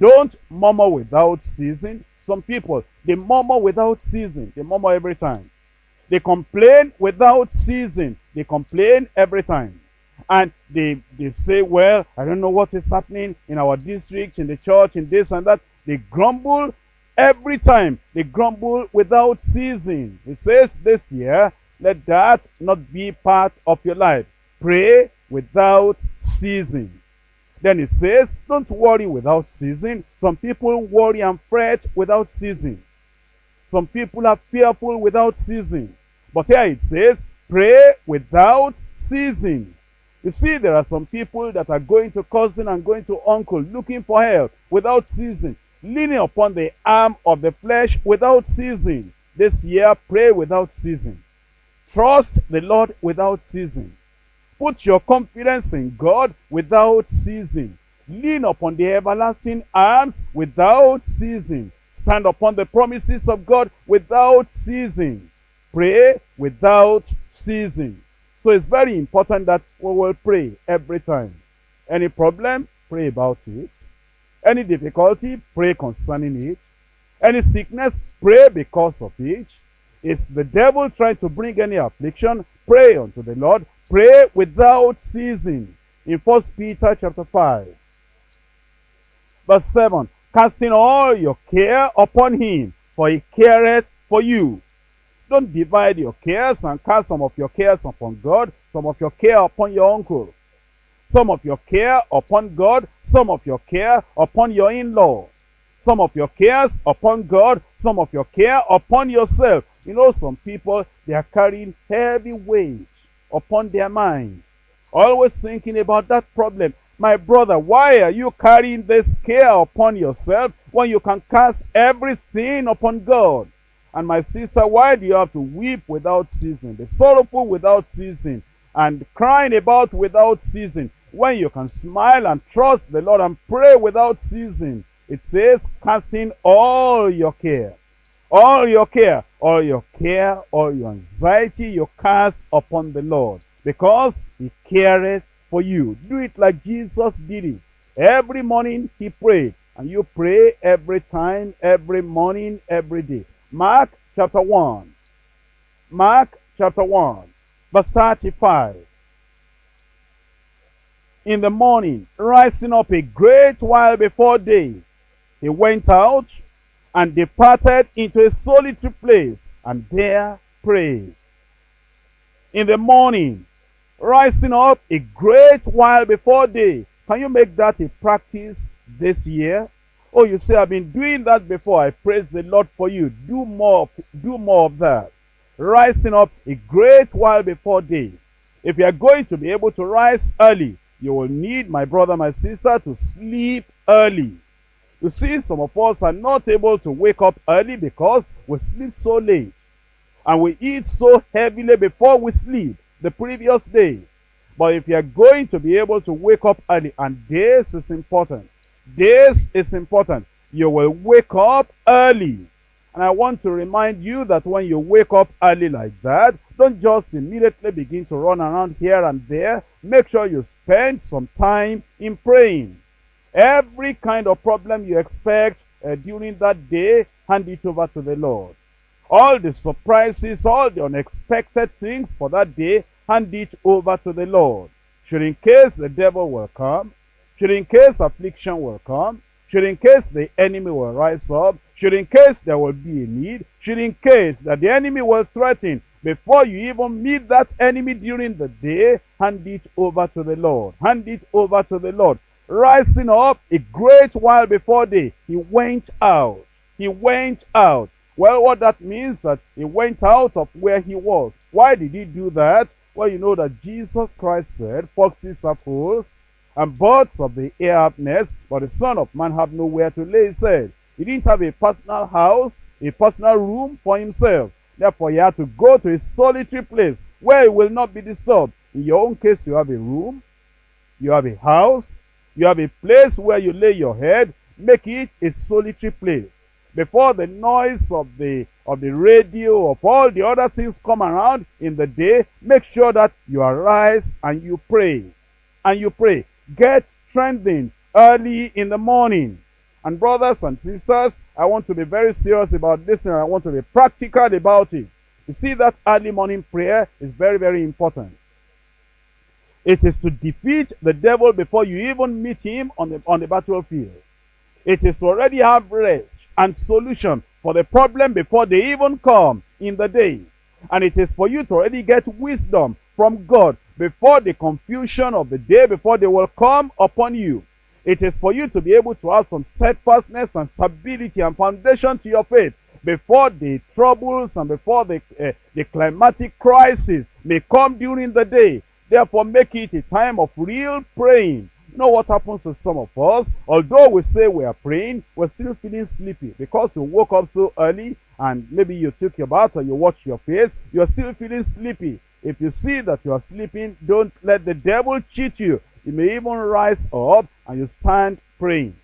Don't murmur without ceasing. Some people, they murmur without ceasing. They murmur every time. They complain without ceasing. They complain every time. And they, they say, well, I don't know what is happening in our district, in the church, in this and that. They grumble every time. They grumble without ceasing. It says this year, let that not be part of your life. pray without ceasing. Then it says, don't worry without ceasing. Some people worry and fret without ceasing. Some people are fearful without ceasing. But here it says, pray without ceasing. You see, there are some people that are going to cousin and going to uncle looking for help without ceasing, leaning upon the arm of the flesh without ceasing. This year, pray without ceasing. Trust the Lord without ceasing. Put your confidence in God without ceasing. Lean upon the everlasting arms without ceasing. Stand upon the promises of God without ceasing. Pray without ceasing. So it's very important that we will pray every time. Any problem, pray about it. Any difficulty, pray concerning it. Any sickness, pray because of it. If the devil tries to bring any affliction, pray unto the Lord. Pray without ceasing. In 1 Peter chapter 5. Verse 7. Casting all your care upon him, for he careth for you. Don't divide your cares and cast some of your cares upon God, some of your care upon your uncle, some of your care upon God, some of your care upon your in-law, some of your cares upon God, some of your care upon yourself. You know, some people, they are carrying heavy weight upon their mind, always thinking about that problem. My brother, why are you carrying this care upon yourself when you can cast everything upon God? And my sister, why do you have to weep without ceasing, be sorrowful without ceasing, and crying about without ceasing, when you can smile and trust the Lord and pray without ceasing? It says, casting all your care, all your care, all your care, all your anxiety, you cast upon the Lord, because He careth for you. Do it like Jesus did it. Every morning He prayed, and you pray every time, every morning, every day. Mark chapter 1. Mark chapter 1, verse 35. In the morning, rising up a great while before day, he went out and departed into a solitary place, and there prayed. In the morning, rising up a great while before day. Can you make that a practice this year? Oh, you say, I've been doing that before. I praise the Lord for you. Do more, do more of that. Rising up a great while before day. If you are going to be able to rise early, you will need, my brother, my sister, to sleep early. You see, some of us are not able to wake up early because we sleep so late. And we eat so heavily before we sleep the previous day. But if you are going to be able to wake up early, and this is important, this is important. You will wake up early. And I want to remind you that when you wake up early like that, don't just immediately begin to run around here and there. Make sure you spend some time in praying. Every kind of problem you expect uh, during that day, hand it over to the Lord. All the surprises, all the unexpected things for that day, hand it over to the Lord. Should in case the devil will come, should in case affliction will come, should in case the enemy will rise up, should in case there will be a need, should in case that the enemy will threaten, before you even meet that enemy during the day, hand it over to the Lord. Hand it over to the Lord. Rising up a great while before day, he went out. He went out. Well, what that means that he went out of where he was. Why did he do that? Well, you know that Jesus Christ said, foxes have holes, and birds of the air have nests, but the Son of Man have nowhere to lay his head. He didn't have a personal house, a personal room for himself. Therefore, he had to go to a solitary place where he will not be disturbed. In your own case, you have a room, you have a house, you have a place where you lay your head. Make it a solitary place. Before the noise of the of the radio, of all the other things come around in the day, make sure that you arise and you pray. And you pray. Get strengthened early in the morning. And brothers and sisters, I want to be very serious about this and I want to be practical about it. You see that early morning prayer is very, very important. It is to defeat the devil before you even meet him on the, on the battlefield. It is to already have rest and solution for the problem before they even come in the day. And it is for you to already get wisdom from God before the confusion of the day, before they will come upon you. It is for you to be able to have some steadfastness and stability and foundation to your faith before the troubles and before the, uh, the climatic crisis may come during the day. Therefore, make it a time of real praying. You know what happens to some of us? Although we say we are praying, we're still feeling sleepy because you woke up so early and maybe you took your bath or you washed your face. You're still feeling sleepy. If you see that you are sleeping, don't let the devil cheat you. You may even rise up and you stand praying.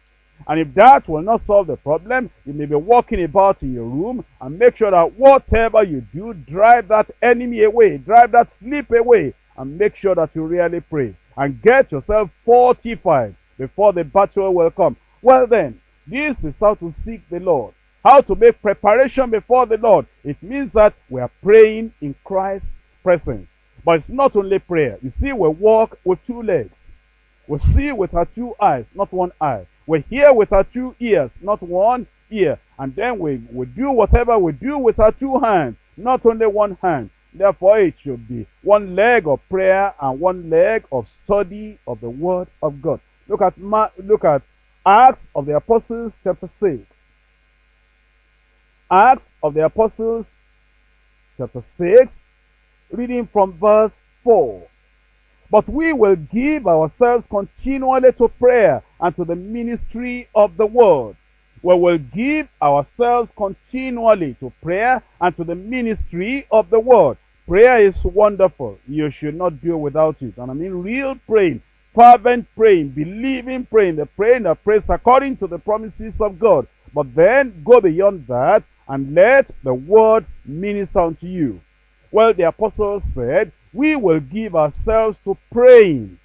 And if that will not solve the problem, you may be walking about in your room and make sure that whatever you do, drive that enemy away, drive that sleep away, and make sure that you really pray. And get yourself fortified before the battle will come. Well then, this is how to seek the Lord. How to make preparation before the Lord. It means that we are praying in Christ's presence. But it's not only prayer. You see, we walk with two legs. We see with our two eyes, not one eye. We hear with our two ears, not one ear. And then we, we do whatever we do with our two hands, not only one hand. Therefore, it should be one leg of prayer and one leg of study of the Word of God. Look at look at Acts of the Apostles, chapter six. Acts of the Apostles, chapter six, reading from verse four. But we will give ourselves continually to prayer and to the ministry of the word. We will give ourselves continually to prayer and to the ministry of the word. Prayer is wonderful. You should not do without it. And I mean real praying, fervent praying, believing praying, the praying that prays according to the promises of God. But then go beyond that and let the word minister unto you. Well, the apostles said, we will give ourselves to praying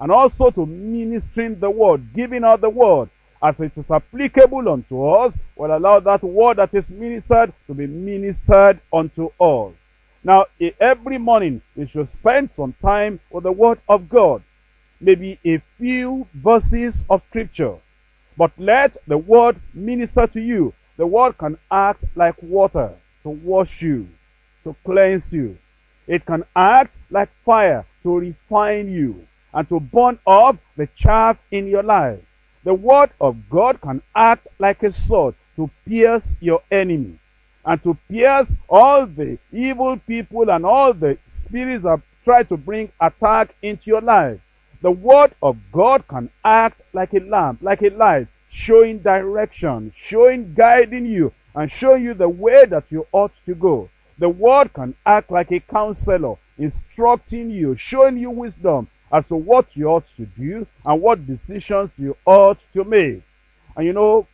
and also to ministering the word, giving out the word as it is applicable unto us, will allow that word that is ministered to be ministered unto us. Now, every morning we should spend some time with the word of God. Maybe a few verses of scripture. But let the word minister to you. The word can act like water to wash you, to cleanse you. It can act like fire to refine you and to burn up the chaff in your life. The word of God can act like a sword to pierce your enemy and to pierce all the evil people and all the spirits that try to bring attack into your life. The word of God can act like a lamp, like a light, showing direction, showing, guiding you, and showing you the way that you ought to go. The word can act like a counselor, instructing you, showing you wisdom as to what you ought to do and what decisions you ought to make. And you know,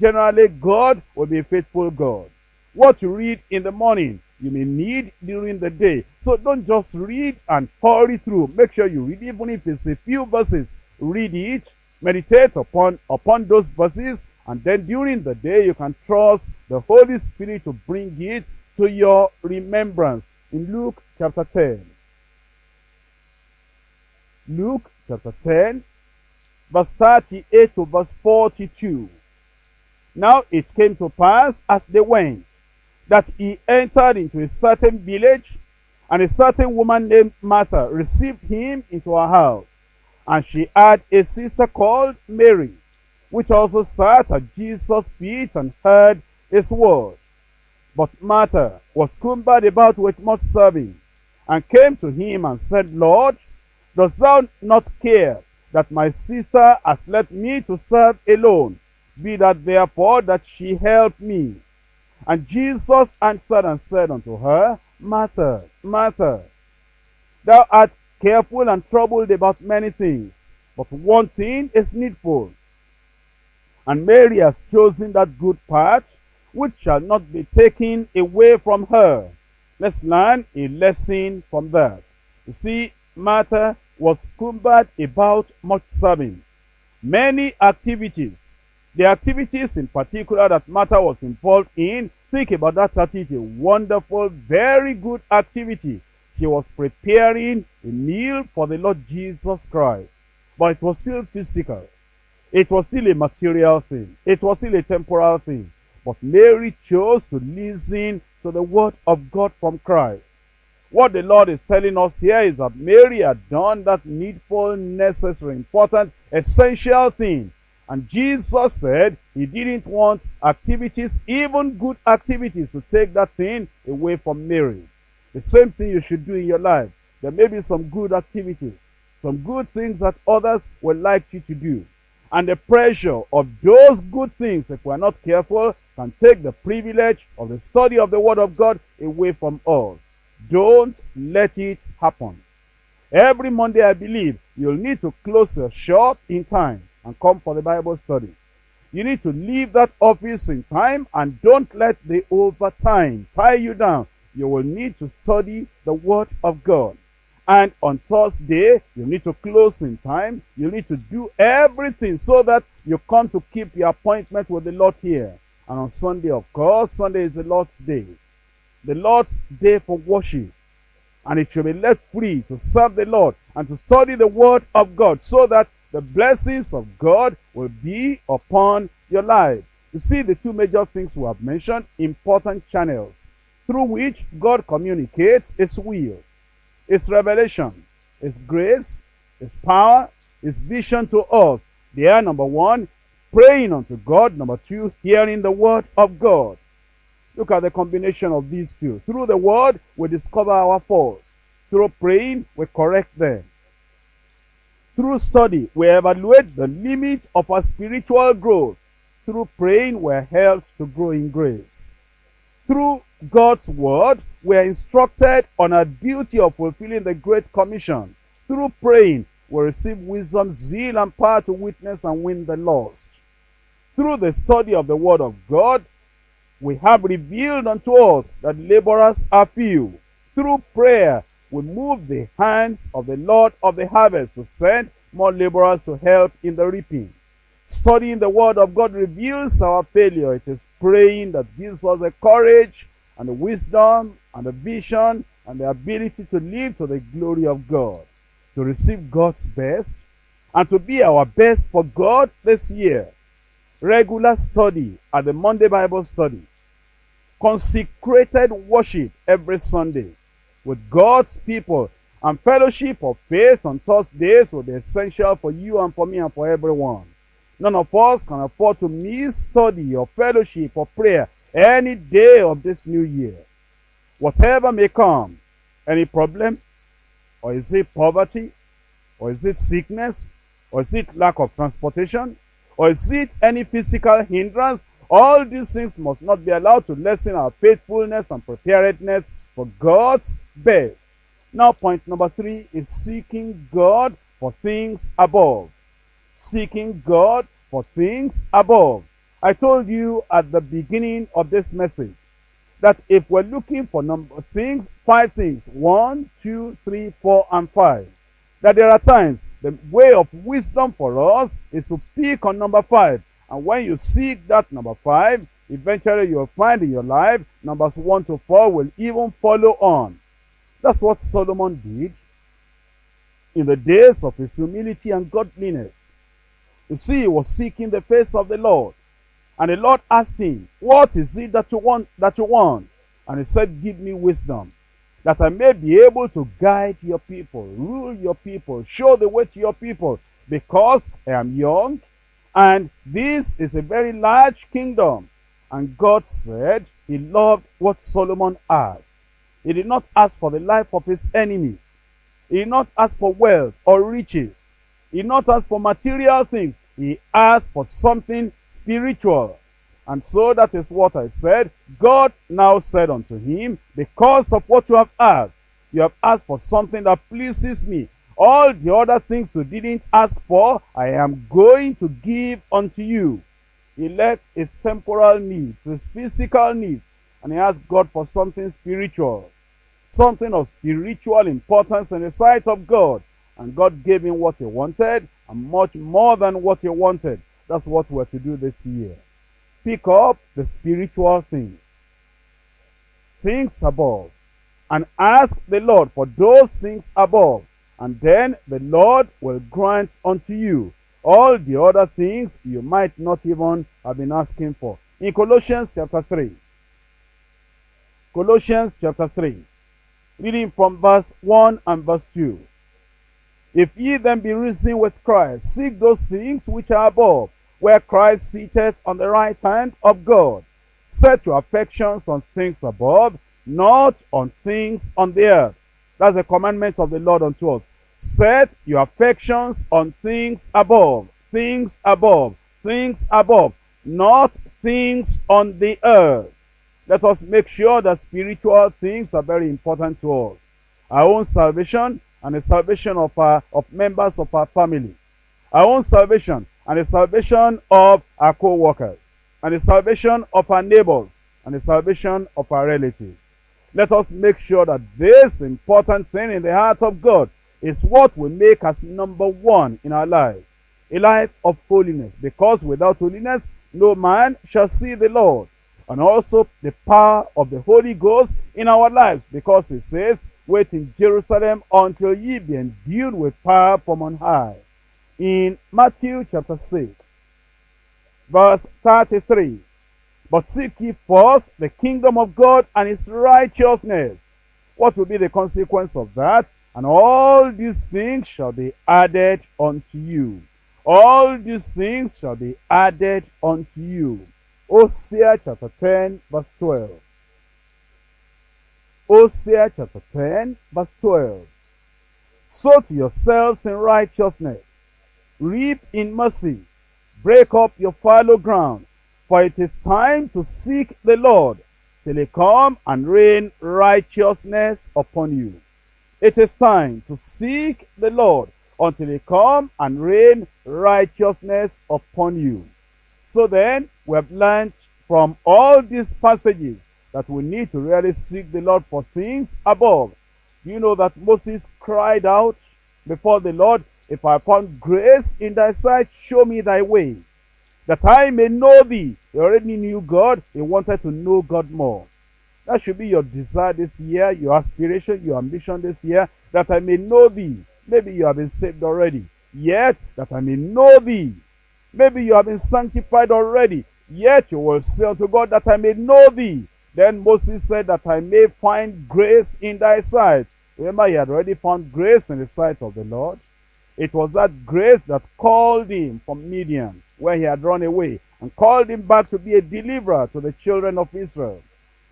generally God will be a faithful God. What you read in the morning, you may need during the day. So don't just read and hurry through. Make sure you read, even if it's a few verses, read it, meditate upon, upon those verses, and then during the day you can trust the Holy Spirit to bring it to your remembrance. In Luke chapter 10. Luke chapter 10, verse 38 to verse 42. Now it came to pass as they went that he entered into a certain village, and a certain woman named Martha received him into her house. And she had a sister called Mary, which also sat at Jesus' feet and heard his word. But Martha was cumbered about with much serving, and came to him and said, Lord, dost thou not care that my sister has left me to serve alone? Be that therefore that she help me. And Jesus answered and said unto her, Martha, Martha, thou art careful and troubled about many things, but one thing is needful. And Mary has chosen that good part, which shall not be taken away from her. Let's learn a lesson from that. You see, Martha was cumbered about much serving. Many activities. The activities in particular that Martha was involved in, think about that activity. Wonderful, very good activity. She was preparing a meal for the Lord Jesus Christ. But it was still physical. It was still a material thing. It was still a temporal thing. But Mary chose to listen to the word of God from Christ. What the Lord is telling us here is that Mary had done that needful, necessary, important, essential thing. And Jesus said he didn't want activities, even good activities, to take that thing away from Mary. The same thing you should do in your life. There may be some good activities, some good things that others would like you to do. And the pressure of those good things, if we're not careful, can take the privilege of the study of the Word of God away from us. Don't let it happen. Every Monday, I believe, you'll need to close your shop in time and come for the Bible study. You need to leave that office in time and don't let the overtime tie you down. You will need to study the Word of God. And on Thursday, you need to close in time. You need to do everything so that you come to keep your appointment with the Lord here. And on Sunday, of course, Sunday is the Lord's day. The Lord's day for worship. And it should be left free to serve the Lord and to study the Word of God so that the blessings of God will be upon your life. You see the two major things we have mentioned, important channels through which God communicates His will, His revelation, His grace, His power, His vision to us. They are number one, praying unto God. Number two, hearing the word of God. Look at the combination of these two. Through the word, we discover our faults. Through praying, we correct them. Through study, we evaluate the limits of our spiritual growth. Through praying, we're helped to grow in grace. Through God's word, we are instructed on our duty of fulfilling the Great Commission. Through praying, we receive wisdom, zeal, and power to witness and win the lost. Through the study of the Word of God, we have revealed unto us that laborers are few. Through prayer, we move the hands of the Lord of the harvest to send more laborers to help in the reaping. Studying the Word of God reveals our failure. It is praying that gives us the courage and the wisdom and the vision and the ability to live to the glory of God, to receive God's best, and to be our best for God this year. Regular study at the Monday Bible study. Consecrated worship every Sunday with God's people and fellowship of faith on Thursdays will be essential for you and for me and for everyone. None of us can afford to miss study or fellowship or prayer any day of this new year. Whatever may come, any problem, or is it poverty, or is it sickness, or is it lack of transportation, or is it any physical hindrance, all these things must not be allowed to lessen our faithfulness and preparedness for God's best. Now point number three is seeking God for things above. Seeking God for things above. I told you at the beginning of this message that if we're looking for number things, five things, one, two, three, four, and five, that there are times the way of wisdom for us is to pick on number five. And when you seek that number five, eventually you'll find in your life numbers one to four will even follow on. That's what Solomon did in the days of his humility and godliness. You see, he was seeking the face of the Lord. And the Lord asked him, What is it that you want that you want? And he said, Give me wisdom, that I may be able to guide your people, rule your people, show the way to your people, because I am young, and this is a very large kingdom. And God said he loved what Solomon asked. He did not ask for the life of his enemies. He did not ask for wealth or riches. He did not ask for material things. He asked for something spiritual. And so that is what I said. God now said unto him, because of what you have asked, you have asked for something that pleases me. All the other things you didn't ask for, I am going to give unto you. He left his temporal needs, his physical needs, and he asked God for something spiritual. Something of spiritual importance in the sight of God. And God gave him what he wanted, and much more than what he wanted. That's what we're to do this year. Pick up the spiritual things. Things above. And ask the Lord for those things above. And then the Lord will grant unto you all the other things you might not even have been asking for. In Colossians chapter 3. Colossians chapter 3. Reading from verse 1 and verse 2. If ye then be risen with Christ, seek those things which are above, where Christ sitteth on the right hand of God. Set your affections on things above, not on things on the earth. That's the commandment of the Lord unto us. Set your affections on things above, things above, things above, not things on the earth. Let us make sure that spiritual things are very important to us. Our own salvation and the salvation of our of members of our family. Our own salvation and the salvation of our co-workers. And the salvation of our neighbors. And the salvation of our relatives. Let us make sure that this important thing in the heart of God is what we make as number one in our lives. A life of holiness. Because without holiness, no man shall see the Lord. And also the power of the Holy Ghost in our lives. Because it says, wait in Jerusalem until ye be endued with power from on high. In Matthew chapter 6, verse 33. But seek ye first the kingdom of God and his righteousness. What will be the consequence of that? And all these things shall be added unto you. All these things shall be added unto you. Hosea chapter 10 verse 12. Hosea chapter 10 verse 12. Sow to yourselves in righteousness. Reap in mercy. Break up your fallow ground. For it is time to seek the Lord till he come and rain righteousness upon you. It is time to seek the Lord until he come and rain righteousness upon you. So then, we have learned from all these passages that we need to really seek the Lord for things above. You know that Moses cried out before the Lord, If I found grace in thy sight, show me thy way, that I may know thee. He already knew God. He wanted to know God more. That should be your desire this year, your aspiration, your ambition this year, that I may know thee. Maybe you have been saved already. Yet, that I may know thee. Maybe you have been sanctified already. Yet you will say unto God that I may know thee. Then Moses said that I may find grace in thy sight. Remember, he had already found grace in the sight of the Lord. It was that grace that called him from Midian, where he had run away, and called him back to be a deliverer to the children of Israel.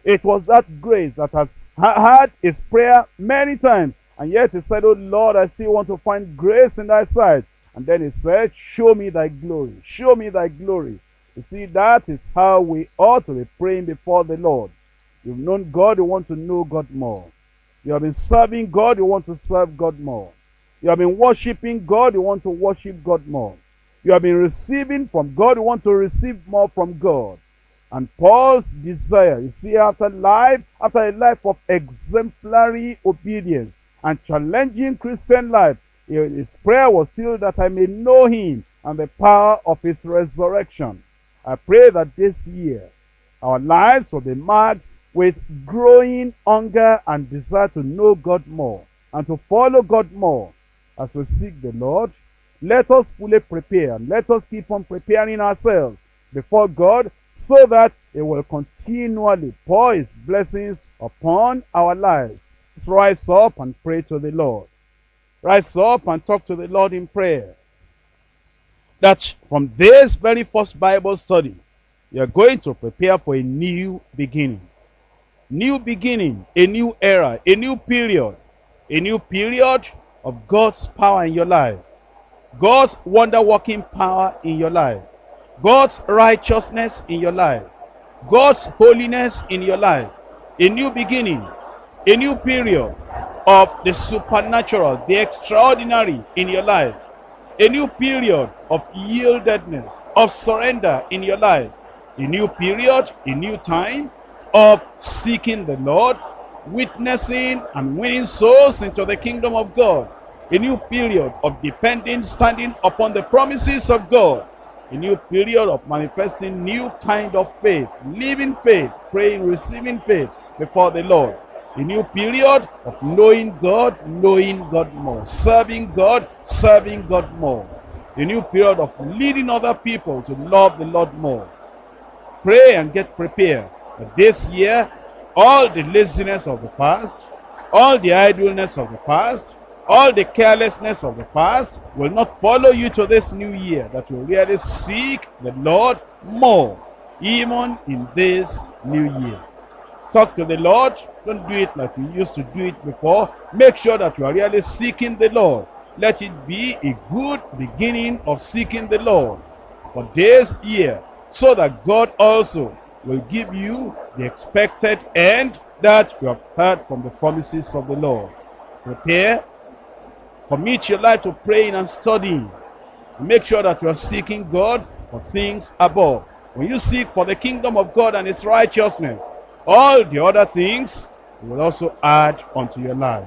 It was that grace that has heard his prayer many times, and yet he said, Oh Lord, I still want to find grace in thy sight. And then he said, Show me thy glory. Show me thy glory. You see, that is how we ought to be praying before the Lord. You've known God, you want to know God more. You have been serving God, you want to serve God more. You have been worshiping God, you want to worship God more. You have been receiving from God, you want to receive more from God. And Paul's desire, you see, after life, after a life of exemplary obedience and challenging Christian life, his prayer was still that I may know him and the power of his resurrection. I pray that this year our lives will be marked with growing hunger and desire to know God more and to follow God more as we seek the Lord. Let us fully prepare. Let us keep on preparing ourselves before God so that He will continually pour His blessings upon our lives. Let's rise up and pray to the Lord. Rise up and talk to the Lord in prayer. That from this very first Bible study, you're going to prepare for a new beginning. New beginning, a new era, a new period. A new period of God's power in your life. God's wonder-working power in your life. God's righteousness in your life. God's holiness in your life. A new beginning. A new period of the supernatural, the extraordinary in your life. A new period of yieldedness, of surrender in your life. A new period, a new time of seeking the Lord, witnessing and winning souls into the kingdom of God. A new period of depending, standing upon the promises of God. A new period of manifesting new kind of faith, living faith, praying, receiving faith before the Lord. A new period of knowing God, knowing God more. Serving God, serving God more. A new period of leading other people to love the Lord more. Pray and get prepared. But this year, all the laziness of the past, all the idleness of the past, all the carelessness of the past will not follow you to this new year. That you really seek the Lord more, even in this new year. Talk to the Lord. Don't do it like you used to do it before. Make sure that you are really seeking the Lord. Let it be a good beginning of seeking the Lord for this year so that God also will give you the expected end that you have heard from the promises of the Lord. Prepare. Commit your life to praying and studying. Make sure that you are seeking God for things above. When you seek for the kingdom of God and His righteousness, all the other things will also add unto your life.